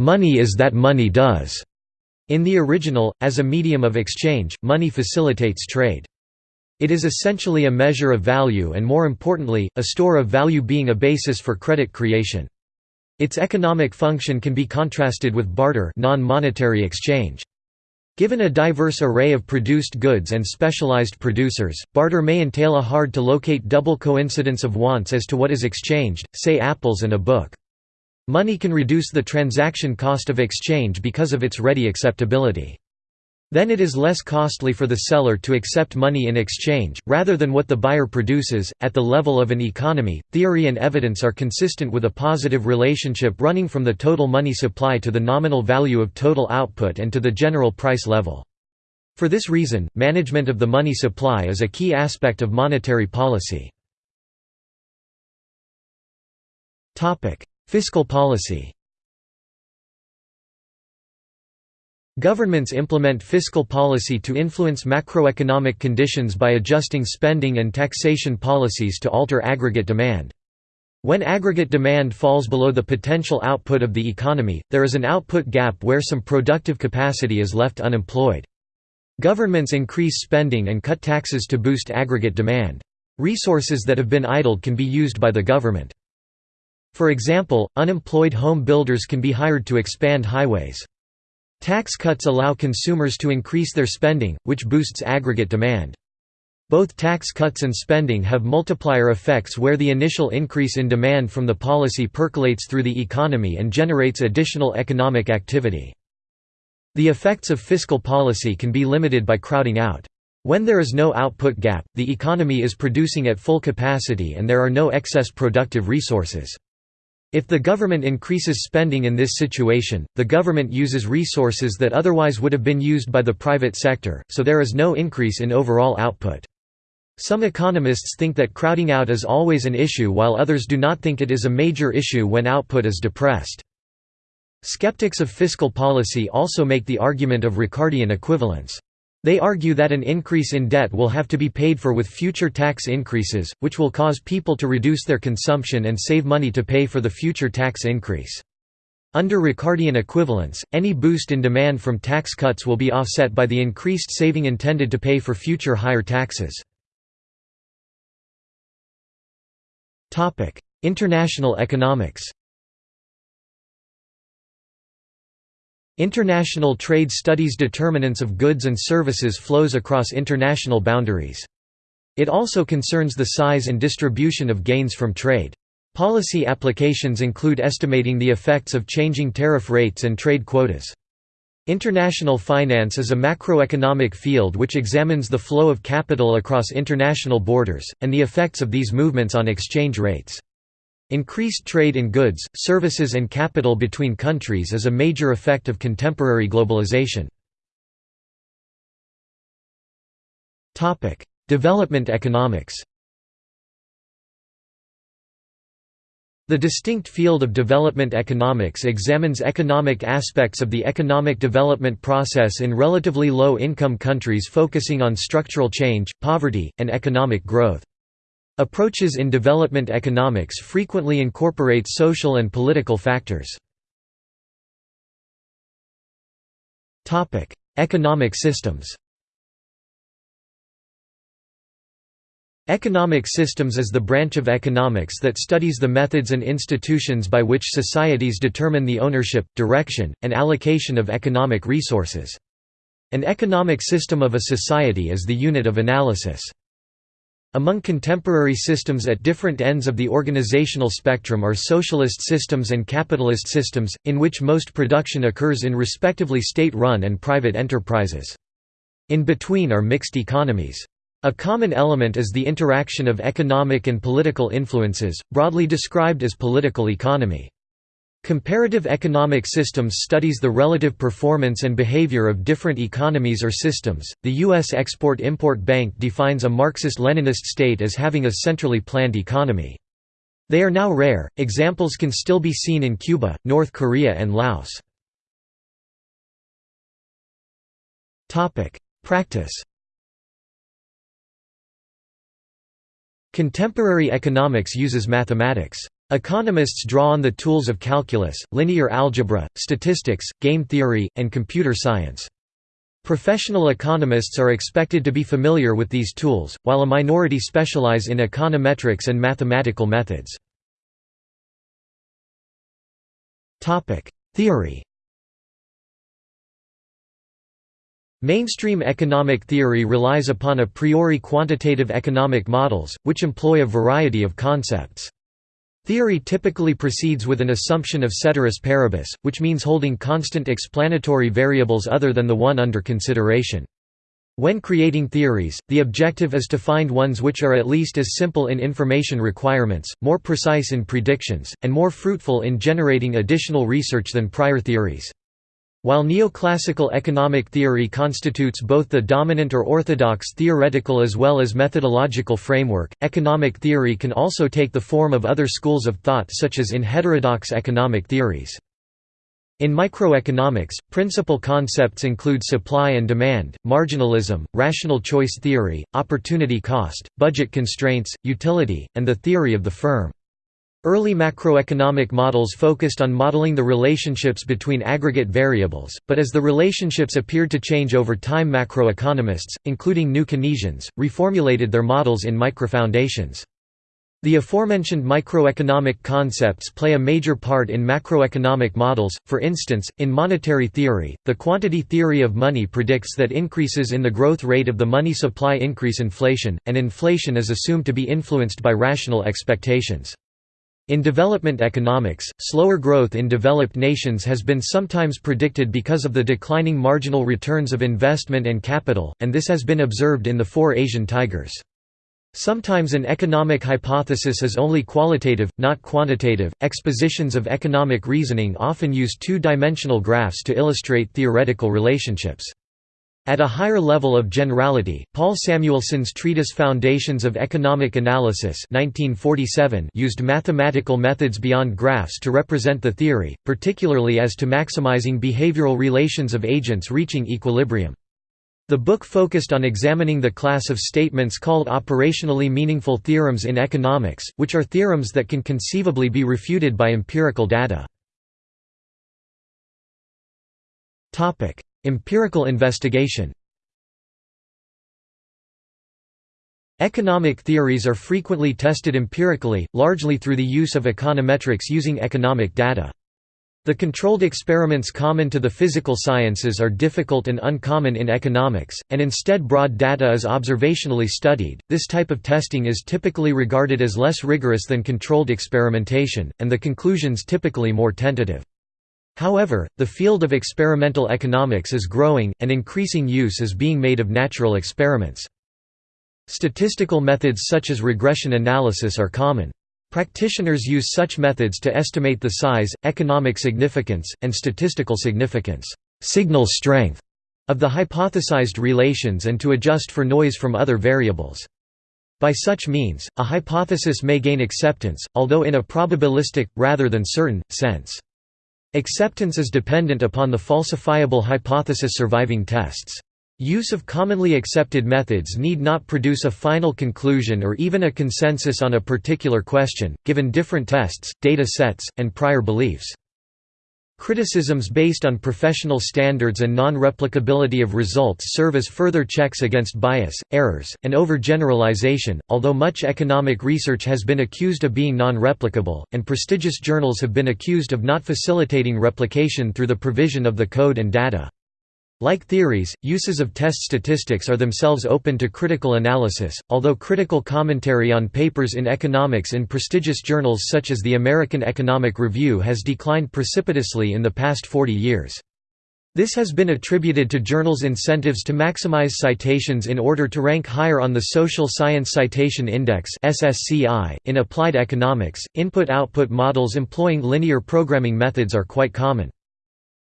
Money is that money does. In the original, as a medium of exchange, money facilitates trade. It is essentially a measure of value and more importantly, a store of value being a basis for credit creation. Its economic function can be contrasted with barter non-monetary exchange. Given a diverse array of produced goods and specialized producers, barter may entail a hard-to-locate double coincidence of wants as to what is exchanged, say apples and a book. Money can reduce the transaction cost of exchange because of its ready acceptability. Then it is less costly for the seller to accept money in exchange, rather than what the buyer produces. At the level of an economy, theory and evidence are consistent with a positive relationship running from the total money supply to the nominal value of total output and to the general price level. For this reason, management of the money supply is a key aspect of monetary policy. Fiscal policy Governments implement fiscal policy to influence macroeconomic conditions by adjusting spending and taxation policies to alter aggregate demand. When aggregate demand falls below the potential output of the economy, there is an output gap where some productive capacity is left unemployed. Governments increase spending and cut taxes to boost aggregate demand. Resources that have been idled can be used by the government. For example, unemployed home builders can be hired to expand highways. Tax cuts allow consumers to increase their spending, which boosts aggregate demand. Both tax cuts and spending have multiplier effects where the initial increase in demand from the policy percolates through the economy and generates additional economic activity. The effects of fiscal policy can be limited by crowding out. When there is no output gap, the economy is producing at full capacity and there are no excess productive resources. If the government increases spending in this situation, the government uses resources that otherwise would have been used by the private sector, so there is no increase in overall output. Some economists think that crowding out is always an issue while others do not think it is a major issue when output is depressed. Skeptics of fiscal policy also make the argument of Ricardian equivalence. They argue that an increase in debt will have to be paid for with future tax increases, which will cause people to reduce their consumption and save money to pay for the future tax increase. Under Ricardian equivalence, any boost in demand from tax cuts will be offset by the increased saving intended to pay for future higher taxes. International economics International trade studies determinants of goods and services flows across international boundaries. It also concerns the size and distribution of gains from trade. Policy applications include estimating the effects of changing tariff rates and trade quotas. International finance is a macroeconomic field which examines the flow of capital across international borders, and the effects of these movements on exchange rates. Increased trade in goods, services and capital between countries is a major effect of contemporary globalization. Development economics The distinct field of development economics examines economic aspects of the economic development process in relatively low-income countries focusing on structural change, poverty, and economic growth. Approaches in development economics frequently incorporate social and political factors. Economic systems Economic systems is the branch of economics that studies the methods and institutions by which societies determine the ownership, direction, and allocation of economic resources. An economic system of a society is the unit of analysis. Among contemporary systems at different ends of the organizational spectrum are socialist systems and capitalist systems, in which most production occurs in respectively state-run and private enterprises. In between are mixed economies. A common element is the interaction of economic and political influences, broadly described as political economy. Comparative economic systems studies the relative performance and behavior of different economies or systems. The U.S. Export Import Bank defines a Marxist Leninist state as having a centrally planned economy. They are now rare, examples can still be seen in Cuba, North Korea, and Laos. Practice Contemporary economics uses mathematics. Economists draw on the tools of calculus, linear algebra, statistics, game theory, and computer science. Professional economists are expected to be familiar with these tools, while a minority specialize in econometrics and mathematical methods. Theory Mainstream economic theory relies upon a priori quantitative economic models, which employ a variety of concepts. Theory typically proceeds with an assumption of ceteris paribus, which means holding constant explanatory variables other than the one under consideration. When creating theories, the objective is to find ones which are at least as simple in information requirements, more precise in predictions, and more fruitful in generating additional research than prior theories. While neoclassical economic theory constitutes both the dominant or orthodox theoretical as well as methodological framework, economic theory can also take the form of other schools of thought such as in heterodox economic theories. In microeconomics, principal concepts include supply and demand, marginalism, rational choice theory, opportunity cost, budget constraints, utility, and the theory of the firm. Early macroeconomic models focused on modeling the relationships between aggregate variables, but as the relationships appeared to change over time macroeconomists, including new Keynesians, reformulated their models in microfoundations. The aforementioned microeconomic concepts play a major part in macroeconomic models, for instance, in monetary theory, the quantity theory of money predicts that increases in the growth rate of the money supply increase inflation, and inflation is assumed to be influenced by rational expectations. In development economics, slower growth in developed nations has been sometimes predicted because of the declining marginal returns of investment and capital, and this has been observed in the four Asian tigers. Sometimes an economic hypothesis is only qualitative, not quantitative. Expositions of economic reasoning often use two dimensional graphs to illustrate theoretical relationships. At a higher level of generality, Paul Samuelson's treatise Foundations of Economic Analysis 1947 used mathematical methods beyond graphs to represent the theory, particularly as to maximizing behavioral relations of agents reaching equilibrium. The book focused on examining the class of statements called operationally meaningful theorems in economics, which are theorems that can conceivably be refuted by empirical data. Empirical investigation Economic theories are frequently tested empirically, largely through the use of econometrics using economic data. The controlled experiments common to the physical sciences are difficult and uncommon in economics, and instead broad data is observationally studied. This type of testing is typically regarded as less rigorous than controlled experimentation, and the conclusions typically more tentative. However, the field of experimental economics is growing, and increasing use is being made of natural experiments. Statistical methods such as regression analysis are common. Practitioners use such methods to estimate the size, economic significance, and statistical significance signal strength of the hypothesized relations and to adjust for noise from other variables. By such means, a hypothesis may gain acceptance, although in a probabilistic, rather than certain, sense. Acceptance is dependent upon the falsifiable hypothesis surviving tests. Use of commonly accepted methods need not produce a final conclusion or even a consensus on a particular question, given different tests, data sets, and prior beliefs. Criticisms based on professional standards and non-replicability of results serve as further checks against bias, errors, and overgeneralization, although much economic research has been accused of being non-replicable, and prestigious journals have been accused of not facilitating replication through the provision of the code and data. Like theories, uses of test statistics are themselves open to critical analysis, although critical commentary on papers in economics in prestigious journals such as the American Economic Review has declined precipitously in the past 40 years. This has been attributed to journals' incentives to maximize citations in order to rank higher on the Social Science Citation Index. In applied economics, input-output models employing linear programming methods are quite common.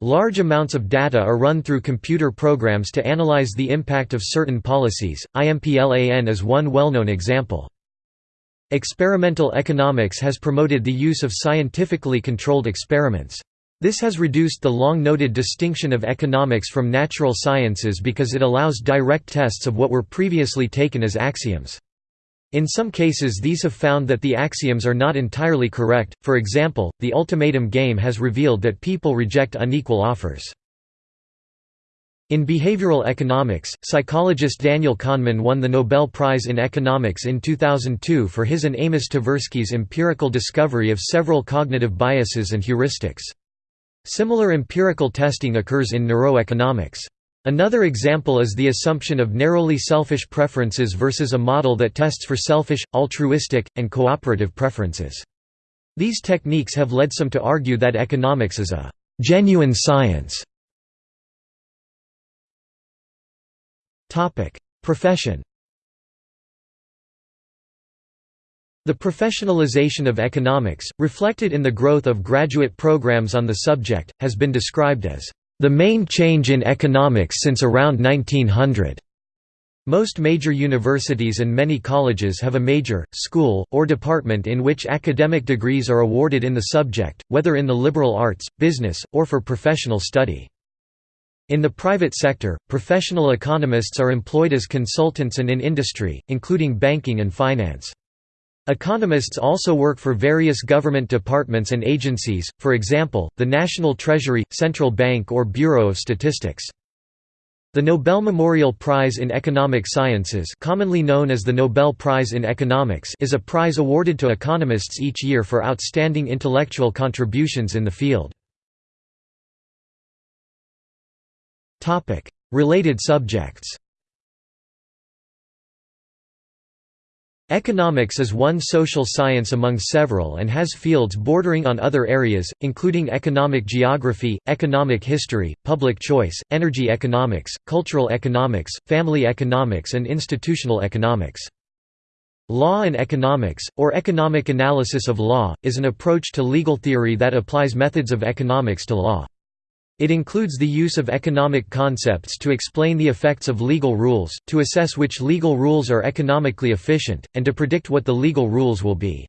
Large amounts of data are run through computer programs to analyze the impact of certain policies, IMPLAN is one well-known example. Experimental economics has promoted the use of scientifically controlled experiments. This has reduced the long-noted distinction of economics from natural sciences because it allows direct tests of what were previously taken as axioms. In some cases these have found that the axioms are not entirely correct, for example, the ultimatum game has revealed that people reject unequal offers. In behavioral economics, psychologist Daniel Kahneman won the Nobel Prize in Economics in 2002 for his and Amos Tversky's empirical discovery of several cognitive biases and heuristics. Similar empirical testing occurs in neuroeconomics. Another example is the assumption of narrowly selfish preferences versus a model that tests for selfish, altruistic, and cooperative preferences. These techniques have led some to argue that economics is a «genuine science». Profession The professionalization of economics, reflected in the growth of graduate programs on the subject, has been described as the main change in economics since around 1900. Most major universities and many colleges have a major, school, or department in which academic degrees are awarded in the subject, whether in the liberal arts, business, or for professional study. In the private sector, professional economists are employed as consultants and in industry, including banking and finance. Economists also work for various government departments and agencies, for example, the National Treasury, Central Bank or Bureau of Statistics. The Nobel Memorial Prize in Economic Sciences commonly known as the Nobel Prize in Economics is a prize awarded to economists each year for outstanding intellectual contributions in the field. Related subjects Economics is one social science among several and has fields bordering on other areas, including economic geography, economic history, public choice, energy economics, cultural economics, family economics and institutional economics. Law and economics, or economic analysis of law, is an approach to legal theory that applies methods of economics to law. It includes the use of economic concepts to explain the effects of legal rules, to assess which legal rules are economically efficient, and to predict what the legal rules will be.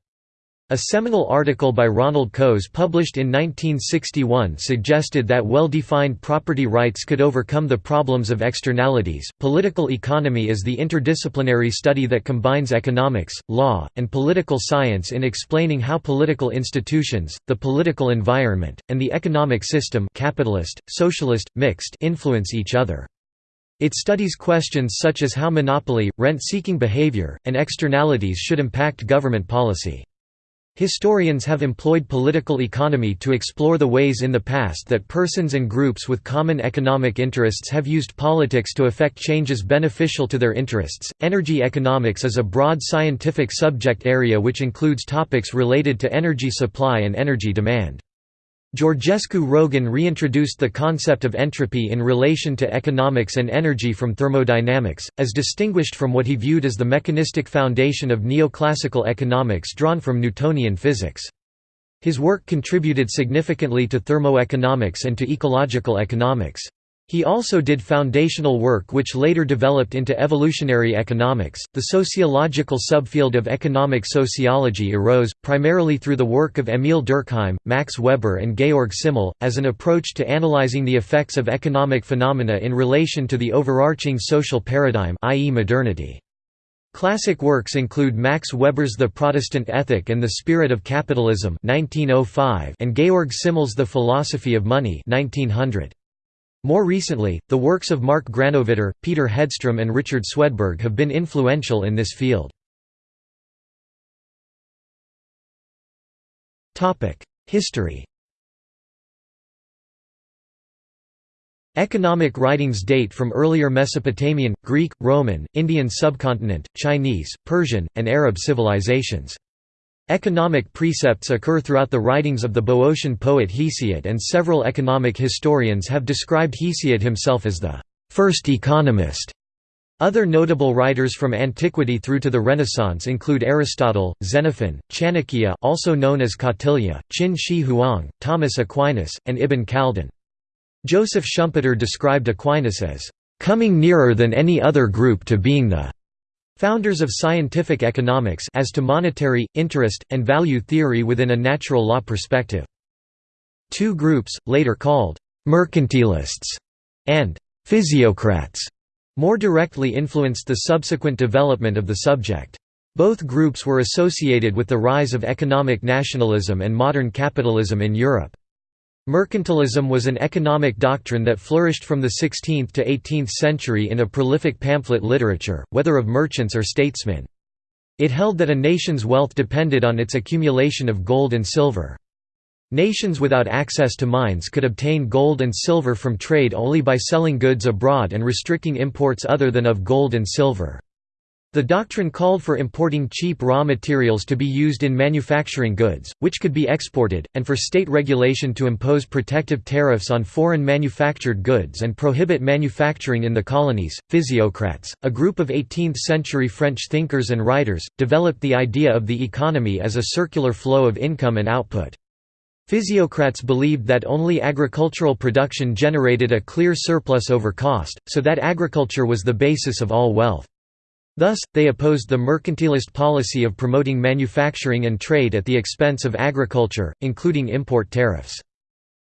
A seminal article by Ronald Coase published in 1961 suggested that well-defined property rights could overcome the problems of externalities. Political economy is the interdisciplinary study that combines economics, law, and political science in explaining how political institutions, the political environment, and the economic system capitalist, socialist, mixed influence each other. It studies questions such as how monopoly, rent-seeking behavior, and externalities should impact government policy. Historians have employed political economy to explore the ways in the past that persons and groups with common economic interests have used politics to effect changes beneficial to their interests. Energy economics is a broad scientific subject area which includes topics related to energy supply and energy demand. Georgescu Roegen reintroduced the concept of entropy in relation to economics and energy from thermodynamics, as distinguished from what he viewed as the mechanistic foundation of neoclassical economics drawn from Newtonian physics. His work contributed significantly to thermoeconomics and to ecological economics. He also did foundational work which later developed into evolutionary economics. The sociological subfield of economic sociology arose, primarily through the work of Emil Durkheim, Max Weber, and Georg Simmel, as an approach to analyzing the effects of economic phenomena in relation to the overarching social paradigm, i.e., modernity. Classic works include Max Weber's The Protestant Ethic and the Spirit of Capitalism 1905 and Georg Simmel's The Philosophy of Money 1900. More recently, the works of Mark Granovetter, Peter Hedstrom and Richard Swedberg have been influential in this field. History Economic writings date from earlier Mesopotamian, Greek, Roman, Indian subcontinent, Chinese, Persian, and Arab civilizations. Economic precepts occur throughout the writings of the Boeotian poet Hesiod and several economic historians have described Hesiod himself as the first economist. Other notable writers from antiquity through to the Renaissance include Aristotle, Xenophon, Chanakya also known as Kautilya, Qin Shi Huang, Thomas Aquinas, and Ibn Khaldun. Joseph Schumpeter described Aquinas as, "...coming nearer than any other group to being the Founders of scientific economics as to monetary, interest, and value theory within a natural law perspective. Two groups, later called «mercantilists» and «physiocrats», more directly influenced the subsequent development of the subject. Both groups were associated with the rise of economic nationalism and modern capitalism in Europe. Mercantilism was an economic doctrine that flourished from the 16th to 18th century in a prolific pamphlet literature, whether of merchants or statesmen. It held that a nation's wealth depended on its accumulation of gold and silver. Nations without access to mines could obtain gold and silver from trade only by selling goods abroad and restricting imports other than of gold and silver. The doctrine called for importing cheap raw materials to be used in manufacturing goods, which could be exported, and for state regulation to impose protective tariffs on foreign manufactured goods and prohibit manufacturing in the colonies. Physiocrats, a group of 18th century French thinkers and writers, developed the idea of the economy as a circular flow of income and output. Physiocrats believed that only agricultural production generated a clear surplus over cost, so that agriculture was the basis of all wealth. Thus, they opposed the mercantilist policy of promoting manufacturing and trade at the expense of agriculture, including import tariffs.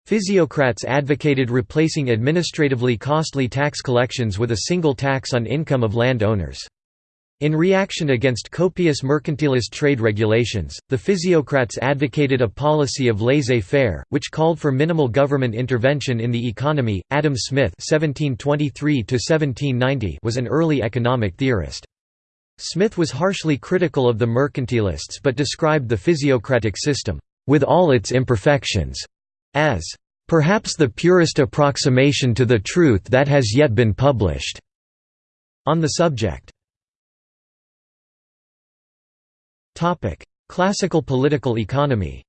Physiocrats advocated replacing administratively costly tax collections with a single tax on income of land owners. In reaction against copious mercantilist trade regulations, the physiocrats advocated a policy of laissez-faire, which called for minimal government intervention in the economy. Adam Smith (1723–1790) was an early economic theorist. Smith was harshly critical of the mercantilists but described the physiocratic system, with all its imperfections, as perhaps the purest approximation to the truth that has yet been published. On the subject Classical political economy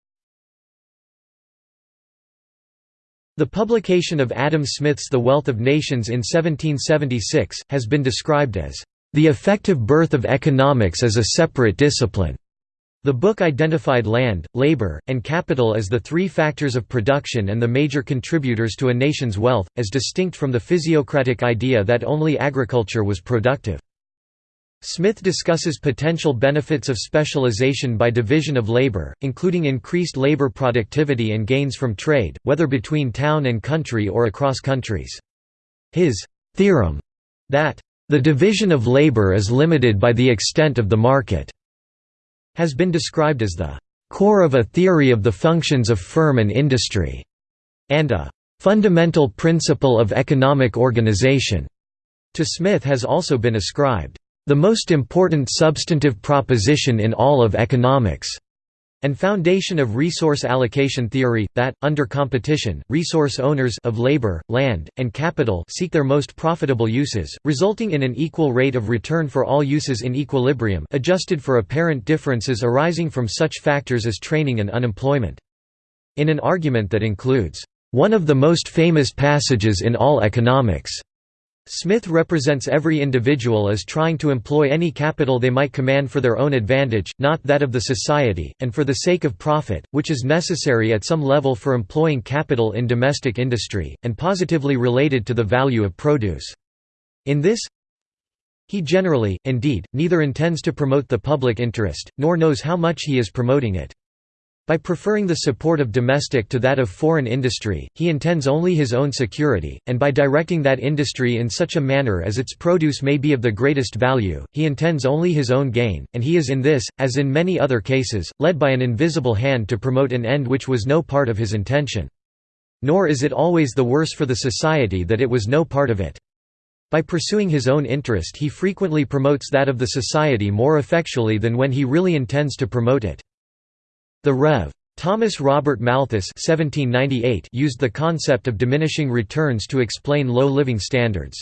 The publication of Adam Smith's The Wealth of Nations in 1776, has been described as the effective birth of economics as a separate discipline. The book identified land, labor, and capital as the three factors of production and the major contributors to a nation's wealth, as distinct from the physiocratic idea that only agriculture was productive. Smith discusses potential benefits of specialization by division of labor, including increased labor productivity and gains from trade, whether between town and country or across countries. His theorem that the division of labor is limited by the extent of the market, has been described as the core of a theory of the functions of firm and industry, and a fundamental principle of economic organization. To Smith has also been ascribed the most important substantive proposition in all of economics and foundation of resource allocation theory, that, under competition, resource owners of labor, land, and capital seek their most profitable uses, resulting in an equal rate of return for all uses in equilibrium adjusted for apparent differences arising from such factors as training and unemployment. In an argument that includes, "...one of the most famous passages in all economics," Smith represents every individual as trying to employ any capital they might command for their own advantage, not that of the society, and for the sake of profit, which is necessary at some level for employing capital in domestic industry, and positively related to the value of produce. In this, he generally, indeed, neither intends to promote the public interest, nor knows how much he is promoting it. By preferring the support of domestic to that of foreign industry, he intends only his own security, and by directing that industry in such a manner as its produce may be of the greatest value, he intends only his own gain, and he is in this, as in many other cases, led by an invisible hand to promote an end which was no part of his intention. Nor is it always the worse for the society that it was no part of it. By pursuing his own interest he frequently promotes that of the society more effectually than when he really intends to promote it. The Rev. Thomas Robert Malthus used the concept of diminishing returns to explain low living standards.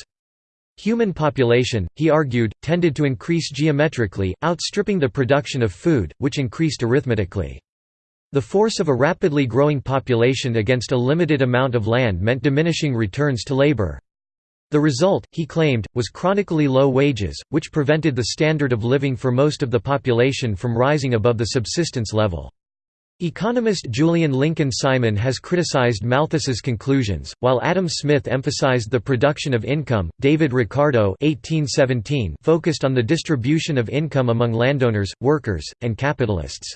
Human population, he argued, tended to increase geometrically, outstripping the production of food, which increased arithmetically. The force of a rapidly growing population against a limited amount of land meant diminishing returns to labor. The result, he claimed, was chronically low wages, which prevented the standard of living for most of the population from rising above the subsistence level. Economist Julian Lincoln Simon has criticized Malthus's conclusions, while Adam Smith emphasized the production of income. David Ricardo (1817) focused on the distribution of income among landowners, workers, and capitalists.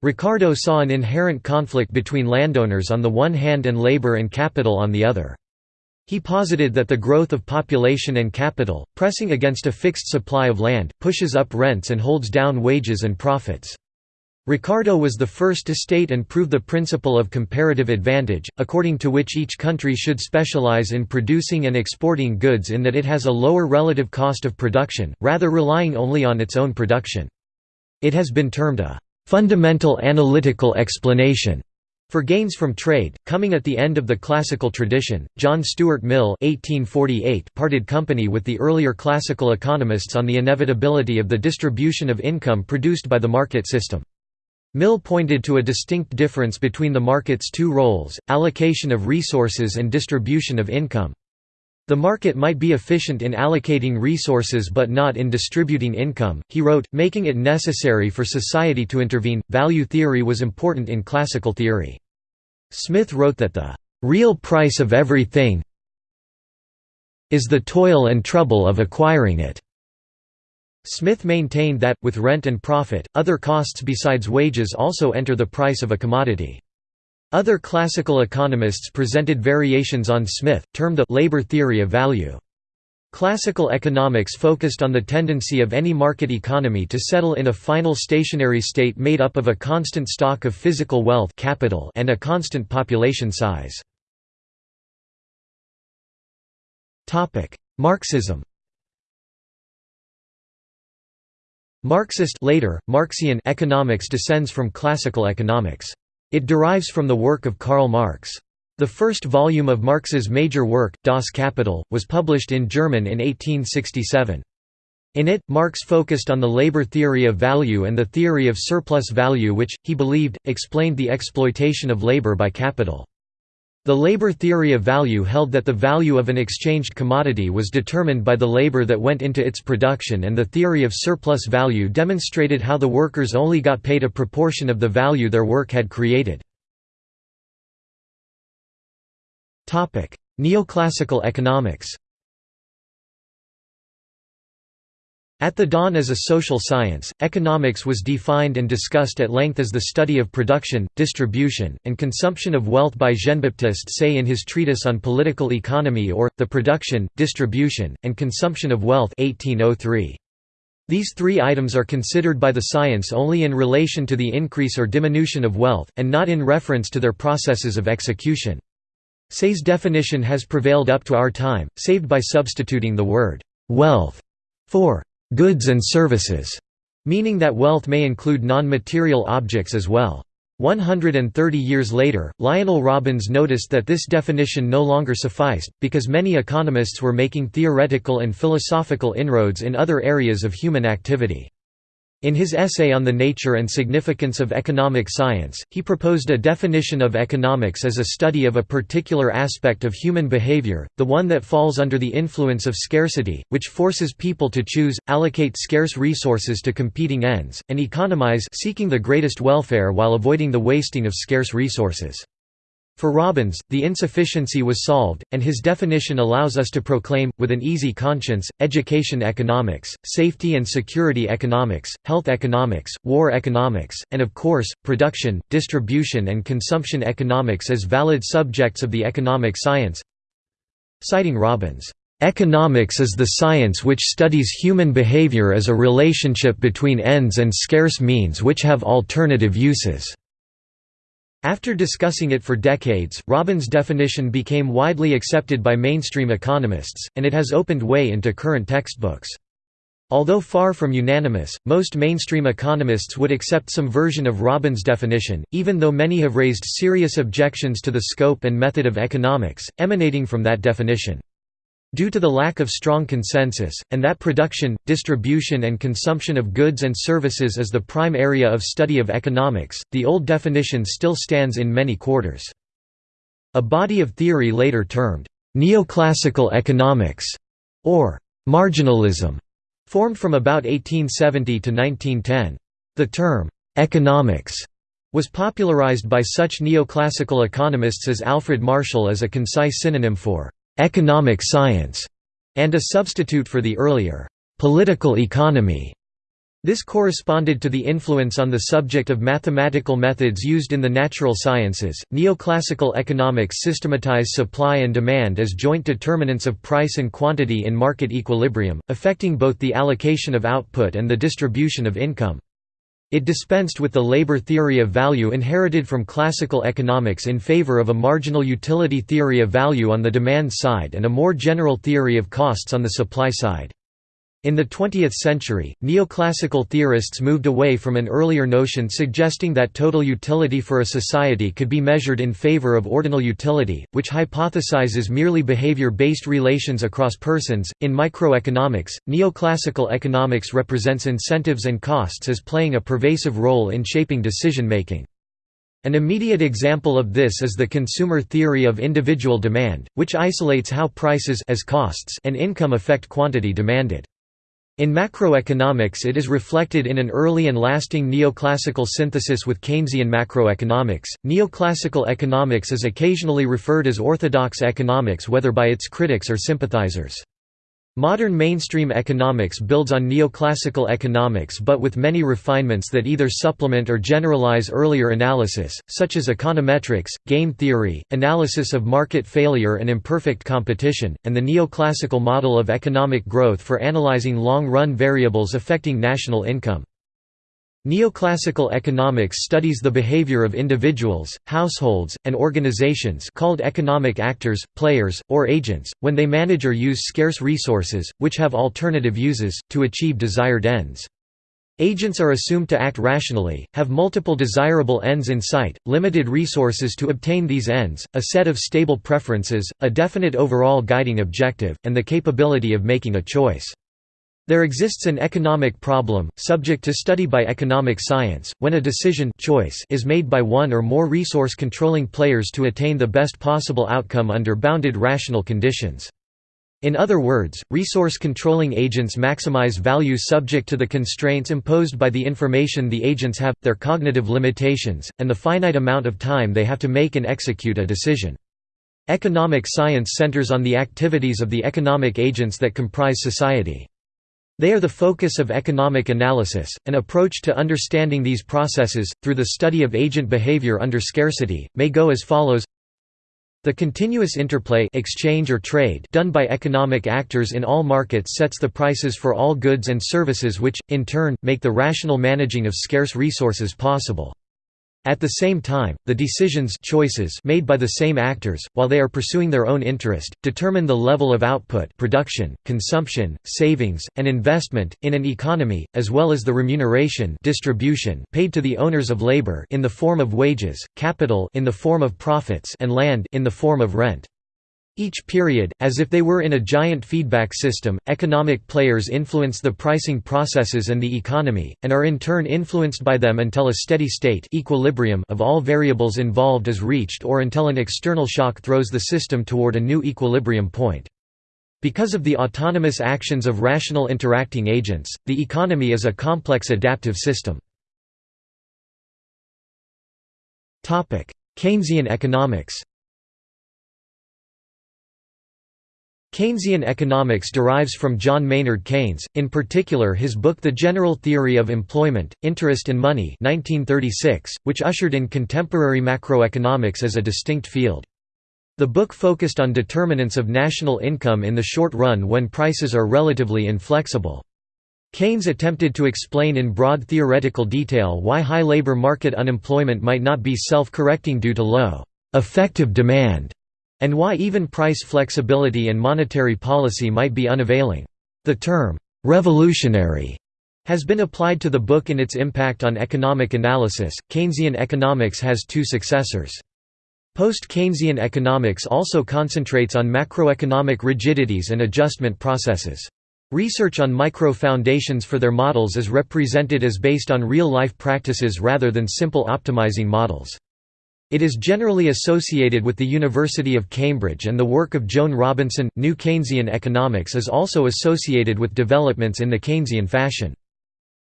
Ricardo saw an inherent conflict between landowners on the one hand and labor and capital on the other. He posited that the growth of population and capital, pressing against a fixed supply of land, pushes up rents and holds down wages and profits. Ricardo was the first to state and prove the principle of comparative advantage, according to which each country should specialize in producing and exporting goods in that it has a lower relative cost of production, rather relying only on its own production. It has been termed a fundamental analytical explanation For gains from trade, coming at the end of the classical tradition, John Stuart Mill (1848) parted company with the earlier classical economists on the inevitability of the distribution of income produced by the market system. Mill pointed to a distinct difference between the market's two roles, allocation of resources and distribution of income. The market might be efficient in allocating resources but not in distributing income, he wrote, making it necessary for society to intervene. Value theory was important in classical theory. Smith wrote that the real price of everything is the toil and trouble of acquiring it. Smith maintained that, with rent and profit, other costs besides wages also enter the price of a commodity. Other classical economists presented variations on Smith, termed the labor theory of value. Classical economics focused on the tendency of any market economy to settle in a final stationary state made up of a constant stock of physical wealth capital and a constant population size. Marxism Marxist later, Marxian economics descends from classical economics. It derives from the work of Karl Marx. The first volume of Marx's major work, Das Kapital, was published in German in 1867. In it, Marx focused on the labor theory of value and the theory of surplus value which, he believed, explained the exploitation of labor by capital. The labor theory of value held that the value of an exchanged commodity was determined by the labor that went into its production and the theory of surplus value demonstrated how the workers only got paid a proportion of the value their work had created. Neoclassical economics At the dawn as a social science, economics was defined and discussed at length as the study of production, distribution, and consumption of wealth by Jean-Baptiste Say in his treatise on political economy or, The Production, Distribution, and Consumption of Wealth 1803. These three items are considered by the science only in relation to the increase or diminution of wealth, and not in reference to their processes of execution. Say's definition has prevailed up to our time, saved by substituting the word «wealth» for goods and services, meaning that wealth may include non-material objects as well. 130 years later, Lionel Robbins noticed that this definition no longer sufficed, because many economists were making theoretical and philosophical inroads in other areas of human activity. In his essay on the nature and significance of economic science, he proposed a definition of economics as a study of a particular aspect of human behavior, the one that falls under the influence of scarcity, which forces people to choose, allocate scarce resources to competing ends, and economize seeking the greatest welfare while avoiding the wasting of scarce resources. For Robbins, the insufficiency was solved, and his definition allows us to proclaim, with an easy conscience, education economics, safety and security economics, health economics, war economics, and of course, production, distribution and consumption economics as valid subjects of the economic science. Citing Robbins, "...economics is the science which studies human behavior as a relationship between ends and scarce means which have alternative uses." After discussing it for decades, Robbins' definition became widely accepted by mainstream economists, and it has opened way into current textbooks. Although far from unanimous, most mainstream economists would accept some version of Robbins' definition, even though many have raised serious objections to the scope and method of economics, emanating from that definition. Due to the lack of strong consensus, and that production, distribution and consumption of goods and services is the prime area of study of economics, the old definition still stands in many quarters. A body of theory later termed, "...neoclassical economics", or "...marginalism", formed from about 1870 to 1910. The term, "...economics", was popularized by such neoclassical economists as Alfred Marshall as a concise synonym for economic science, and a substitute for the earlier political economy. This corresponded to the influence on the subject of mathematical methods used in the natural sciences. Neoclassical economics systematize supply and demand as joint determinants of price and quantity in market equilibrium, affecting both the allocation of output and the distribution of income. It dispensed with the labor theory of value inherited from classical economics in favor of a marginal utility theory of value on the demand side and a more general theory of costs on the supply side. In the 20th century, neoclassical theorists moved away from an earlier notion suggesting that total utility for a society could be measured in favor of ordinal utility, which hypothesizes merely behavior based relations across persons. In microeconomics, neoclassical economics represents incentives and costs as playing a pervasive role in shaping decision making. An immediate example of this is the consumer theory of individual demand, which isolates how prices as costs and income affect quantity demanded. In macroeconomics it is reflected in an early and lasting neoclassical synthesis with Keynesian macroeconomics. Neoclassical economics is occasionally referred as orthodox economics whether by its critics or sympathizers. Modern mainstream economics builds on neoclassical economics but with many refinements that either supplement or generalize earlier analysis, such as econometrics, game theory, analysis of market failure and imperfect competition, and the neoclassical model of economic growth for analyzing long-run variables affecting national income. Neoclassical economics studies the behavior of individuals, households, and organizations called economic actors, players, or agents, when they manage or use scarce resources, which have alternative uses, to achieve desired ends. Agents are assumed to act rationally, have multiple desirable ends in sight, limited resources to obtain these ends, a set of stable preferences, a definite overall guiding objective, and the capability of making a choice. There exists an economic problem, subject to study by economic science, when a decision choice is made by one or more resource-controlling players to attain the best possible outcome under bounded rational conditions. In other words, resource-controlling agents maximize value subject to the constraints imposed by the information the agents have, their cognitive limitations, and the finite amount of time they have to make and execute a decision. Economic science centers on the activities of the economic agents that comprise society. They are the focus of economic analysis, an approach to understanding these processes, through the study of agent behavior under scarcity, may go as follows the continuous interplay exchange or trade done by economic actors in all markets sets the prices for all goods and services which, in turn, make the rational managing of scarce resources possible. At the same time, the decisions choices made by the same actors, while they are pursuing their own interest, determine the level of output production, consumption, savings, and investment, in an economy, as well as the remuneration distribution paid to the owners of labor in the form of wages, capital in the form of profits and land in the form of rent. Each period, as if they were in a giant feedback system, economic players influence the pricing processes and the economy, and are in turn influenced by them until a steady state equilibrium of all variables involved is reached or until an external shock throws the system toward a new equilibrium point. Because of the autonomous actions of rational interacting agents, the economy is a complex adaptive system. Keynesian economics Keynesian economics derives from John Maynard Keynes, in particular his book The General Theory of Employment, Interest and Money 1936, which ushered in contemporary macroeconomics as a distinct field. The book focused on determinants of national income in the short run when prices are relatively inflexible. Keynes attempted to explain in broad theoretical detail why high labor market unemployment might not be self-correcting due to low effective demand and why even price flexibility and monetary policy might be unavailing. The term, "'revolutionary' has been applied to the book in its impact on economic analysis. Keynesian economics has two successors. Post-Keynesian economics also concentrates on macroeconomic rigidities and adjustment processes. Research on micro-foundations for their models is represented as based on real-life practices rather than simple optimizing models. It is generally associated with the University of Cambridge and the work of Joan Robinson. New Keynesian economics is also associated with developments in the Keynesian fashion.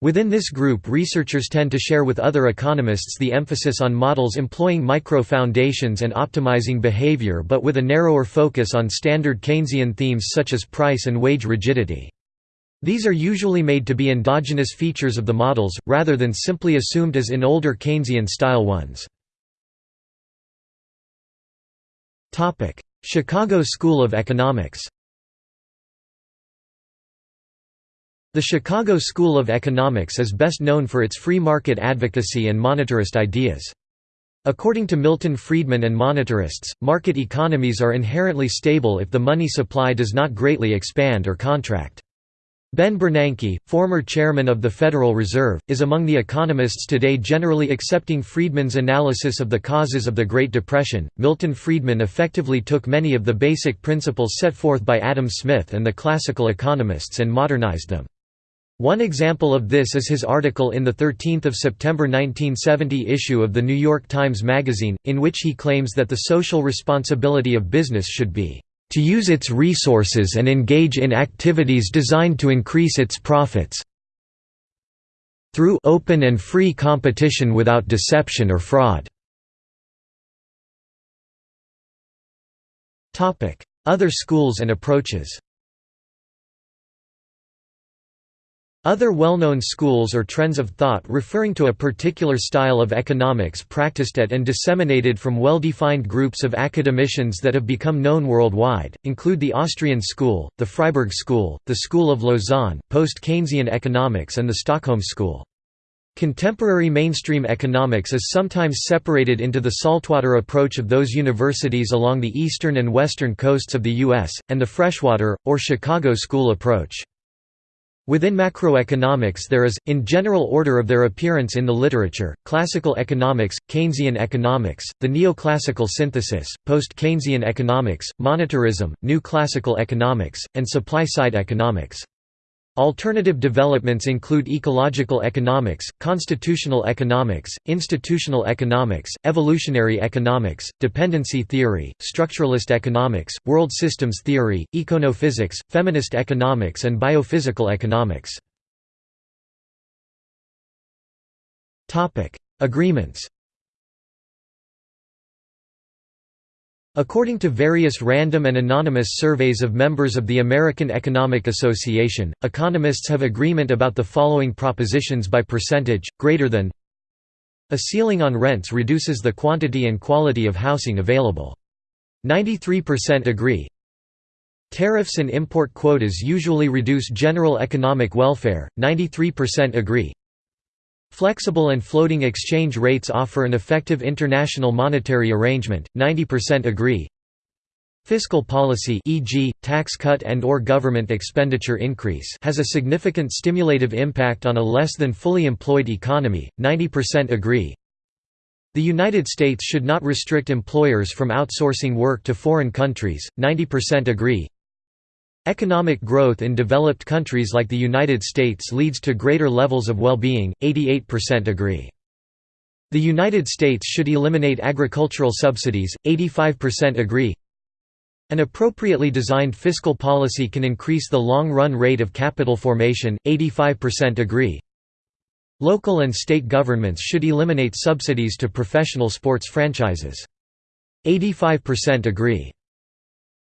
Within this group researchers tend to share with other economists the emphasis on models employing micro-foundations and optimizing behavior but with a narrower focus on standard Keynesian themes such as price and wage rigidity. These are usually made to be endogenous features of the models, rather than simply assumed as in older Keynesian-style ones. Chicago School of Economics The Chicago School of Economics is best known for its free market advocacy and monetarist ideas. According to Milton Friedman and monetarists, market economies are inherently stable if the money supply does not greatly expand or contract. Ben Bernanke, former chairman of the Federal Reserve, is among the economists today generally accepting Friedman's analysis of the causes of the Great Depression. Milton Friedman effectively took many of the basic principles set forth by Adam Smith and the classical economists and modernized them. One example of this is his article in the 13th of September 1970 issue of the New York Times Magazine, in which he claims that the social responsibility of business should be to use its resources and engage in activities designed to increase its profits. Through open and free competition without deception or fraud. Other schools and approaches Other well-known schools or trends of thought referring to a particular style of economics practiced at and disseminated from well-defined groups of academicians that have become known worldwide, include the Austrian school, the Freiburg school, the School of Lausanne, post-Keynesian economics and the Stockholm school. Contemporary mainstream economics is sometimes separated into the saltwater approach of those universities along the eastern and western coasts of the U.S., and the freshwater, or Chicago school approach. Within macroeconomics there is, in general order of their appearance in the literature, classical economics, Keynesian economics, the neoclassical synthesis, post-Keynesian economics, monetarism, new classical economics, and supply-side economics. Alternative developments include ecological economics, constitutional economics, institutional economics, evolutionary economics, dependency theory, structuralist economics, world systems theory, econophysics, feminist economics and biophysical economics. Agreements According to various random and anonymous surveys of members of the American Economic Association, economists have agreement about the following propositions by percentage, greater than A ceiling on rents reduces the quantity and quality of housing available. 93% agree. Tariffs and import quotas usually reduce general economic welfare, 93% agree Flexible and floating exchange rates offer an effective international monetary arrangement, 90% agree. Fiscal policy e.g., tax cut and or government expenditure increase has a significant stimulative impact on a less than fully employed economy, 90% agree. The United States should not restrict employers from outsourcing work to foreign countries, 90% agree. Economic growth in developed countries like the United States leads to greater levels of well-being, 88% agree. The United States should eliminate agricultural subsidies, 85% agree. An appropriately designed fiscal policy can increase the long-run rate of capital formation, 85% agree. Local and state governments should eliminate subsidies to professional sports franchises. 85% agree.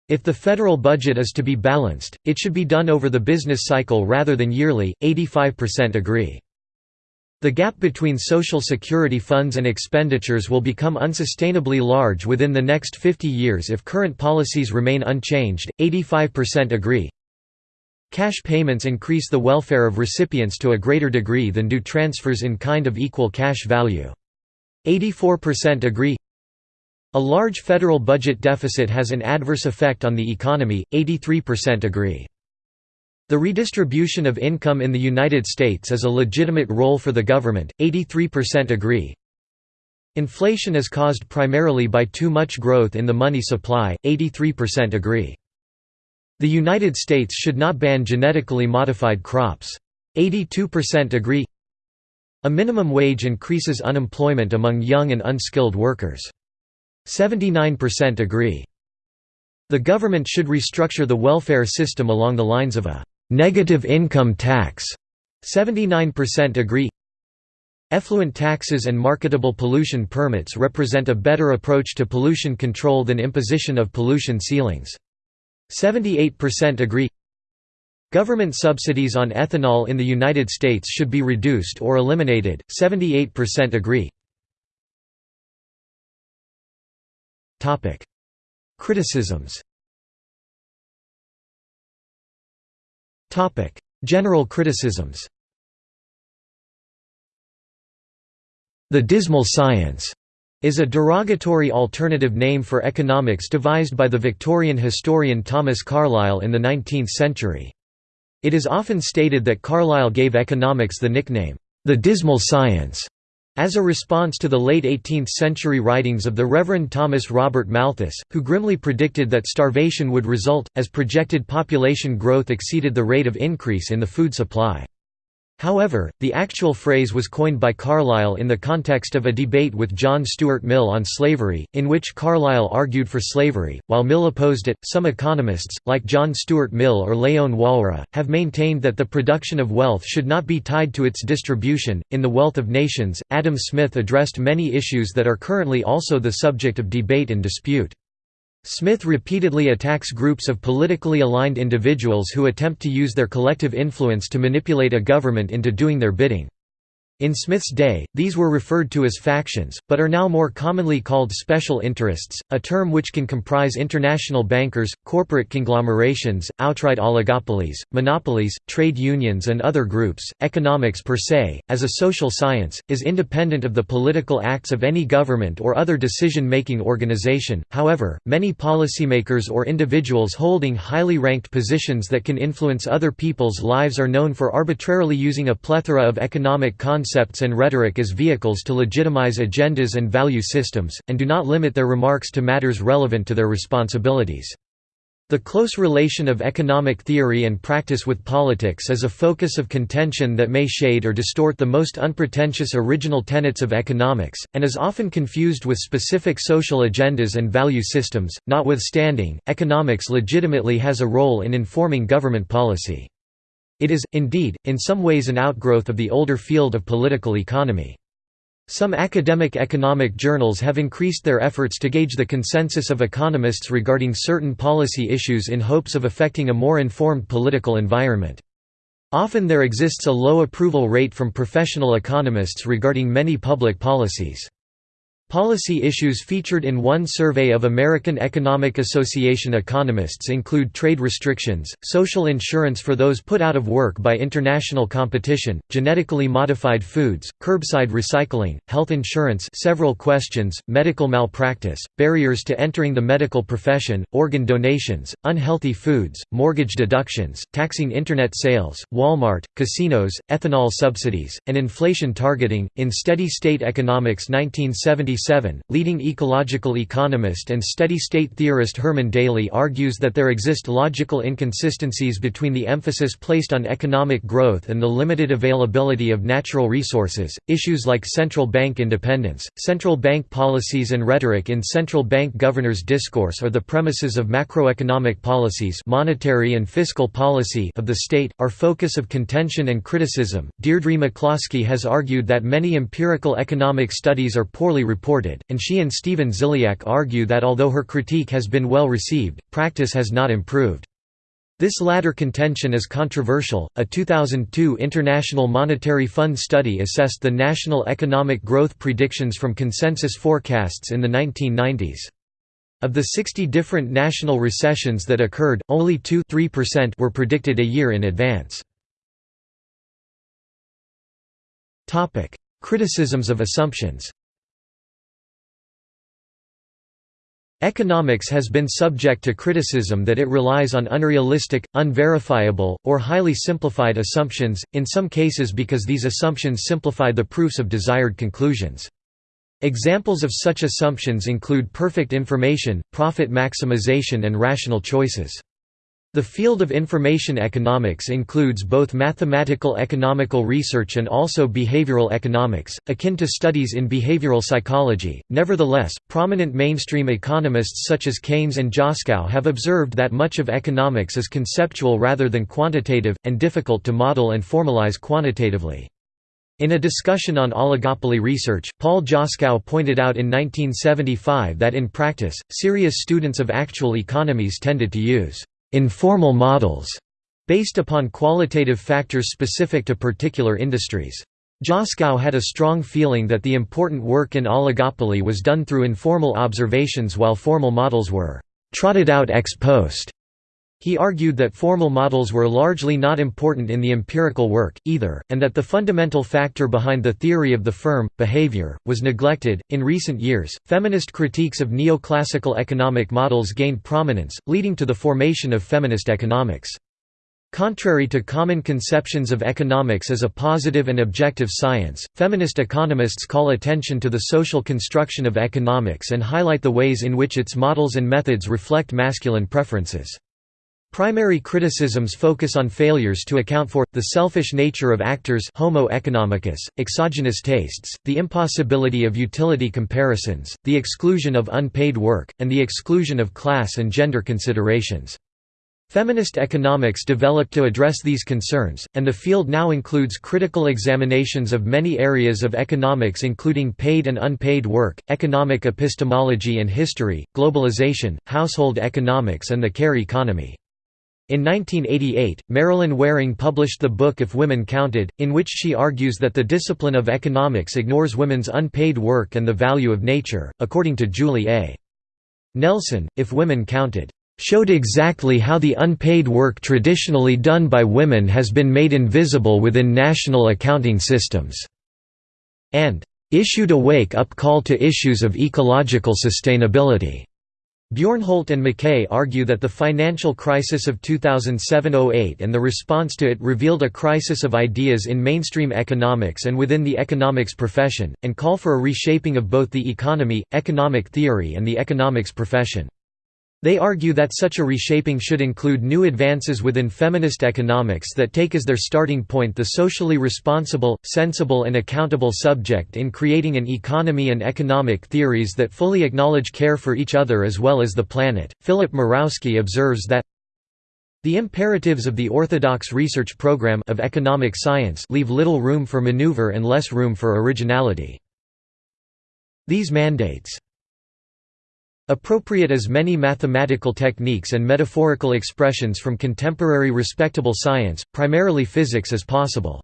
If the federal budget is to be balanced, it should be done over the business cycle rather than yearly, 85% agree. The gap between Social Security funds and expenditures will become unsustainably large within the next 50 years if current policies remain unchanged, 85% agree. Cash payments increase the welfare of recipients to a greater degree than do transfers in kind of equal cash value. 84% agree a large federal budget deficit has an adverse effect on the economy, 83% agree. The redistribution of income in the United States is a legitimate role for the government, 83% agree. Inflation is caused primarily by too much growth in the money supply, 83% agree. The United States should not ban genetically modified crops. 82% agree. A minimum wage increases unemployment among young and unskilled workers. 79% agree. The government should restructure the welfare system along the lines of a «negative income tax» 79% agree. Effluent taxes and marketable pollution permits represent a better approach to pollution control than imposition of pollution ceilings. 78% agree. Government subsidies on ethanol in the United States should be reduced or eliminated, 78% agree Criticisms. General criticisms. The dismal science is a derogatory alternative name for economics devised by the Victorian historian Thomas Carlyle in the 19th century. It is often stated that Carlyle gave economics the nickname, the dismal science, as a response to the late 18th-century writings of the Reverend Thomas Robert Malthus, who grimly predicted that starvation would result, as projected population growth exceeded the rate of increase in the food supply. However, the actual phrase was coined by Carlyle in the context of a debate with John Stuart Mill on slavery, in which Carlyle argued for slavery, while Mill opposed it. Some economists, like John Stuart Mill or Leon Walras, have maintained that the production of wealth should not be tied to its distribution. In The Wealth of Nations, Adam Smith addressed many issues that are currently also the subject of debate and dispute. Smith repeatedly attacks groups of politically aligned individuals who attempt to use their collective influence to manipulate a government into doing their bidding. In Smith's day, these were referred to as factions, but are now more commonly called special interests, a term which can comprise international bankers, corporate conglomerations, outright oligopolies, monopolies, trade unions, and other groups. Economics per se, as a social science, is independent of the political acts of any government or other decision making organization. However, many policymakers or individuals holding highly ranked positions that can influence other people's lives are known for arbitrarily using a plethora of economic concepts concepts and rhetoric as vehicles to legitimize agendas and value systems, and do not limit their remarks to matters relevant to their responsibilities. The close relation of economic theory and practice with politics is a focus of contention that may shade or distort the most unpretentious original tenets of economics, and is often confused with specific social agendas and value systems. Notwithstanding, economics legitimately has a role in informing government policy. It is, indeed, in some ways an outgrowth of the older field of political economy. Some academic economic journals have increased their efforts to gauge the consensus of economists regarding certain policy issues in hopes of affecting a more informed political environment. Often there exists a low approval rate from professional economists regarding many public policies. Policy issues featured in one survey of American Economic Association economists include trade restrictions, social insurance for those put out of work by international competition, genetically modified foods, curbside recycling, health insurance several questions, medical malpractice, barriers to entering the medical profession, organ donations, unhealthy foods, mortgage deductions, taxing Internet sales, Walmart, casinos, ethanol subsidies, and inflation targeting. In Steady State Economics 1970 leading ecological economist and steady-state theorist Herman Daly argues that there exist logical inconsistencies between the emphasis placed on economic growth and the limited availability of natural resources. Issues like central bank independence, central bank policies and rhetoric in central bank governors' discourse are the premises of macroeconomic policies, monetary and fiscal policy of the state, are focus of contention and criticism. Deirdre McCloskey has argued that many empirical economic studies are poorly reported reported, and she and Stephen Ziliak argue that although her critique has been well received, practice has not improved. This latter contention is controversial. A 2002 International Monetary Fund study assessed the national economic growth predictions from consensus forecasts in the 1990s. Of the 60 different national recessions that occurred, only 2 3% were predicted a year in advance. Criticisms of assumptions Economics has been subject to criticism that it relies on unrealistic, unverifiable, or highly simplified assumptions, in some cases because these assumptions simplify the proofs of desired conclusions. Examples of such assumptions include perfect information, profit maximization and rational choices. The field of information economics includes both mathematical economical research and also behavioral economics, akin to studies in behavioral psychology. Nevertheless, prominent mainstream economists such as Keynes and Joskow have observed that much of economics is conceptual rather than quantitative, and difficult to model and formalize quantitatively. In a discussion on oligopoly research, Paul Joskow pointed out in 1975 that in practice, serious students of actual economies tended to use informal models based upon qualitative factors specific to particular industries. Joskow had a strong feeling that the important work in oligopoly was done through informal observations while formal models were «trotted out ex post». He argued that formal models were largely not important in the empirical work, either, and that the fundamental factor behind the theory of the firm, behavior, was neglected. In recent years, feminist critiques of neoclassical economic models gained prominence, leading to the formation of feminist economics. Contrary to common conceptions of economics as a positive and objective science, feminist economists call attention to the social construction of economics and highlight the ways in which its models and methods reflect masculine preferences. Primary criticisms focus on failures to account for, the selfish nature of actors homo economicus, exogenous tastes, the impossibility of utility comparisons, the exclusion of unpaid work, and the exclusion of class and gender considerations. Feminist economics developed to address these concerns, and the field now includes critical examinations of many areas of economics including paid and unpaid work, economic epistemology and history, globalization, household economics and the care economy. In 1988, Marilyn Waring published the book If Women Counted, in which she argues that the discipline of economics ignores women's unpaid work and the value of nature. According to Julie A. Nelson, If Women Counted, showed exactly how the unpaid work traditionally done by women has been made invisible within national accounting systems", and "...issued a wake-up call to issues of ecological sustainability." Bjornholt and McKay argue that the financial crisis of 2007–08 and the response to it revealed a crisis of ideas in mainstream economics and within the economics profession, and call for a reshaping of both the economy, economic theory and the economics profession. They argue that such a reshaping should include new advances within feminist economics that take as their starting point the socially responsible, sensible and accountable subject in creating an economy and economic theories that fully acknowledge care for each other as well as the planet. Philip Mirowski observes that the imperatives of the orthodox research program of economic science leave little room for maneuver and less room for originality. These mandates Appropriate as many mathematical techniques and metaphorical expressions from contemporary respectable science, primarily physics as possible.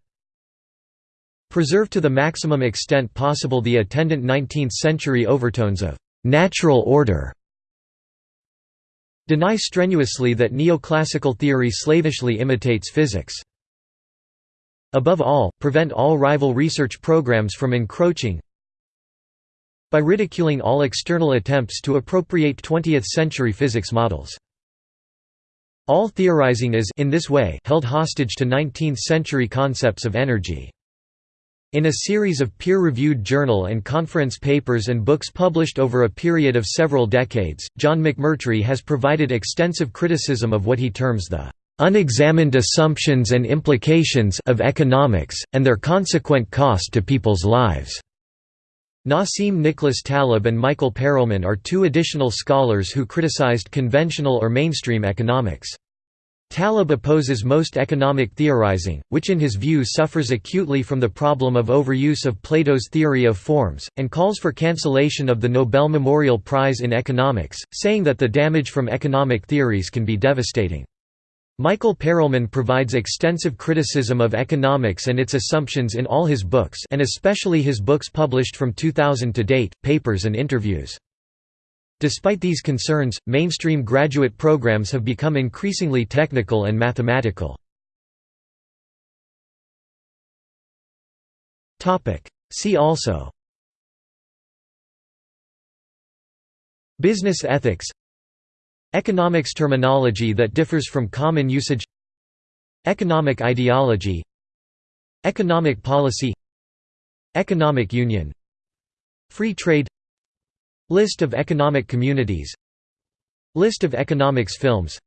Preserve to the maximum extent possible the attendant 19th-century overtones of «natural order». Deny strenuously that neoclassical theory slavishly imitates physics. Above all, prevent all rival research programs from encroaching, by ridiculing all external attempts to appropriate 20th-century physics models. All theorizing is in this way held hostage to 19th-century concepts of energy. In a series of peer-reviewed journal and conference papers and books published over a period of several decades, John McMurtry has provided extensive criticism of what he terms the unexamined assumptions and implications of economics, and their consequent cost to people's lives. Nassim Nicholas Taleb and Michael Perelman are two additional scholars who criticized conventional or mainstream economics. Taleb opposes most economic theorizing, which in his view suffers acutely from the problem of overuse of Plato's theory of forms, and calls for cancellation of the Nobel Memorial Prize in Economics, saying that the damage from economic theories can be devastating. Michael Perelman provides extensive criticism of economics and its assumptions in all his books and especially his books published from 2000 to date, papers and interviews. Despite these concerns, mainstream graduate programs have become increasingly technical and mathematical. See also Business ethics Economics terminology that differs from common usage Economic ideology Economic policy Economic union Free trade List of economic communities List of economics films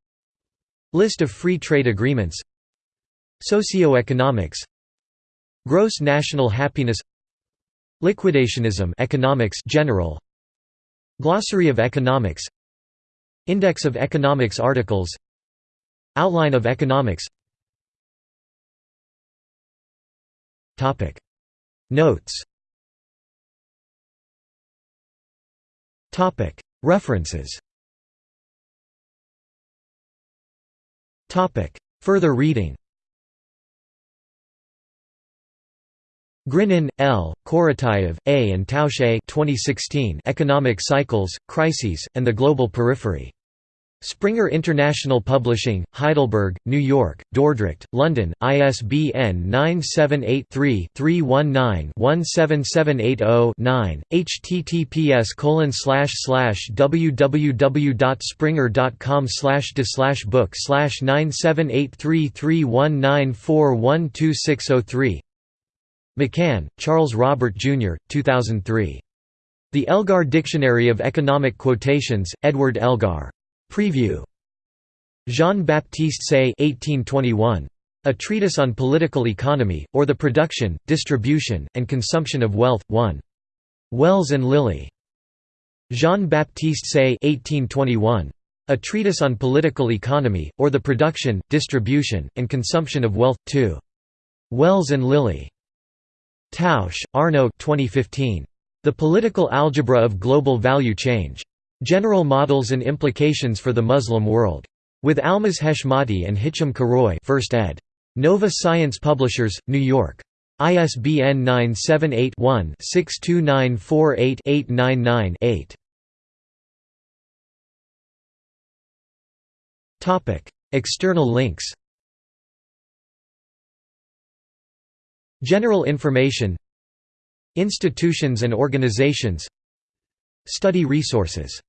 List of free trade agreements Socioeconomics Gross national happiness Liquidationism economics general Glossary of economics Index of economics articles. Outline of economics. Notes. References. Further reading. Grinin, L., Korotayev, A. and Tausche 2016 Economic Cycles, Crises, and the Global Periphery. Springer International Publishing, Heidelberg, New York, Dordrecht, London, ISBN 978-3-319-17780-9, https www.springer.com de book 9783319412603 McCann, Charles Robert Jr., 2003. The Elgar Dictionary of Economic Quotations, Edward Elgar. Preview. Jean-Baptiste Say 1821. A Treatise on Political Economy, or the Production, Distribution, and Consumption of Wealth, 1. Wells and Lilly. Jean-Baptiste Say 1821. A Treatise on Political Economy, or the Production, Distribution, and Consumption of Wealth, 2. Wells and Lilly. Tausch, Arnaud 2015. The Political Algebra of Global Value Change. General Models and Implications for the Muslim World. With Almas Heshmati and Hicham Karoui 1st ed. Nova Science Publishers, New York. ISBN 978-1-62948-899-8. External links General information Institutions and organizations Study resources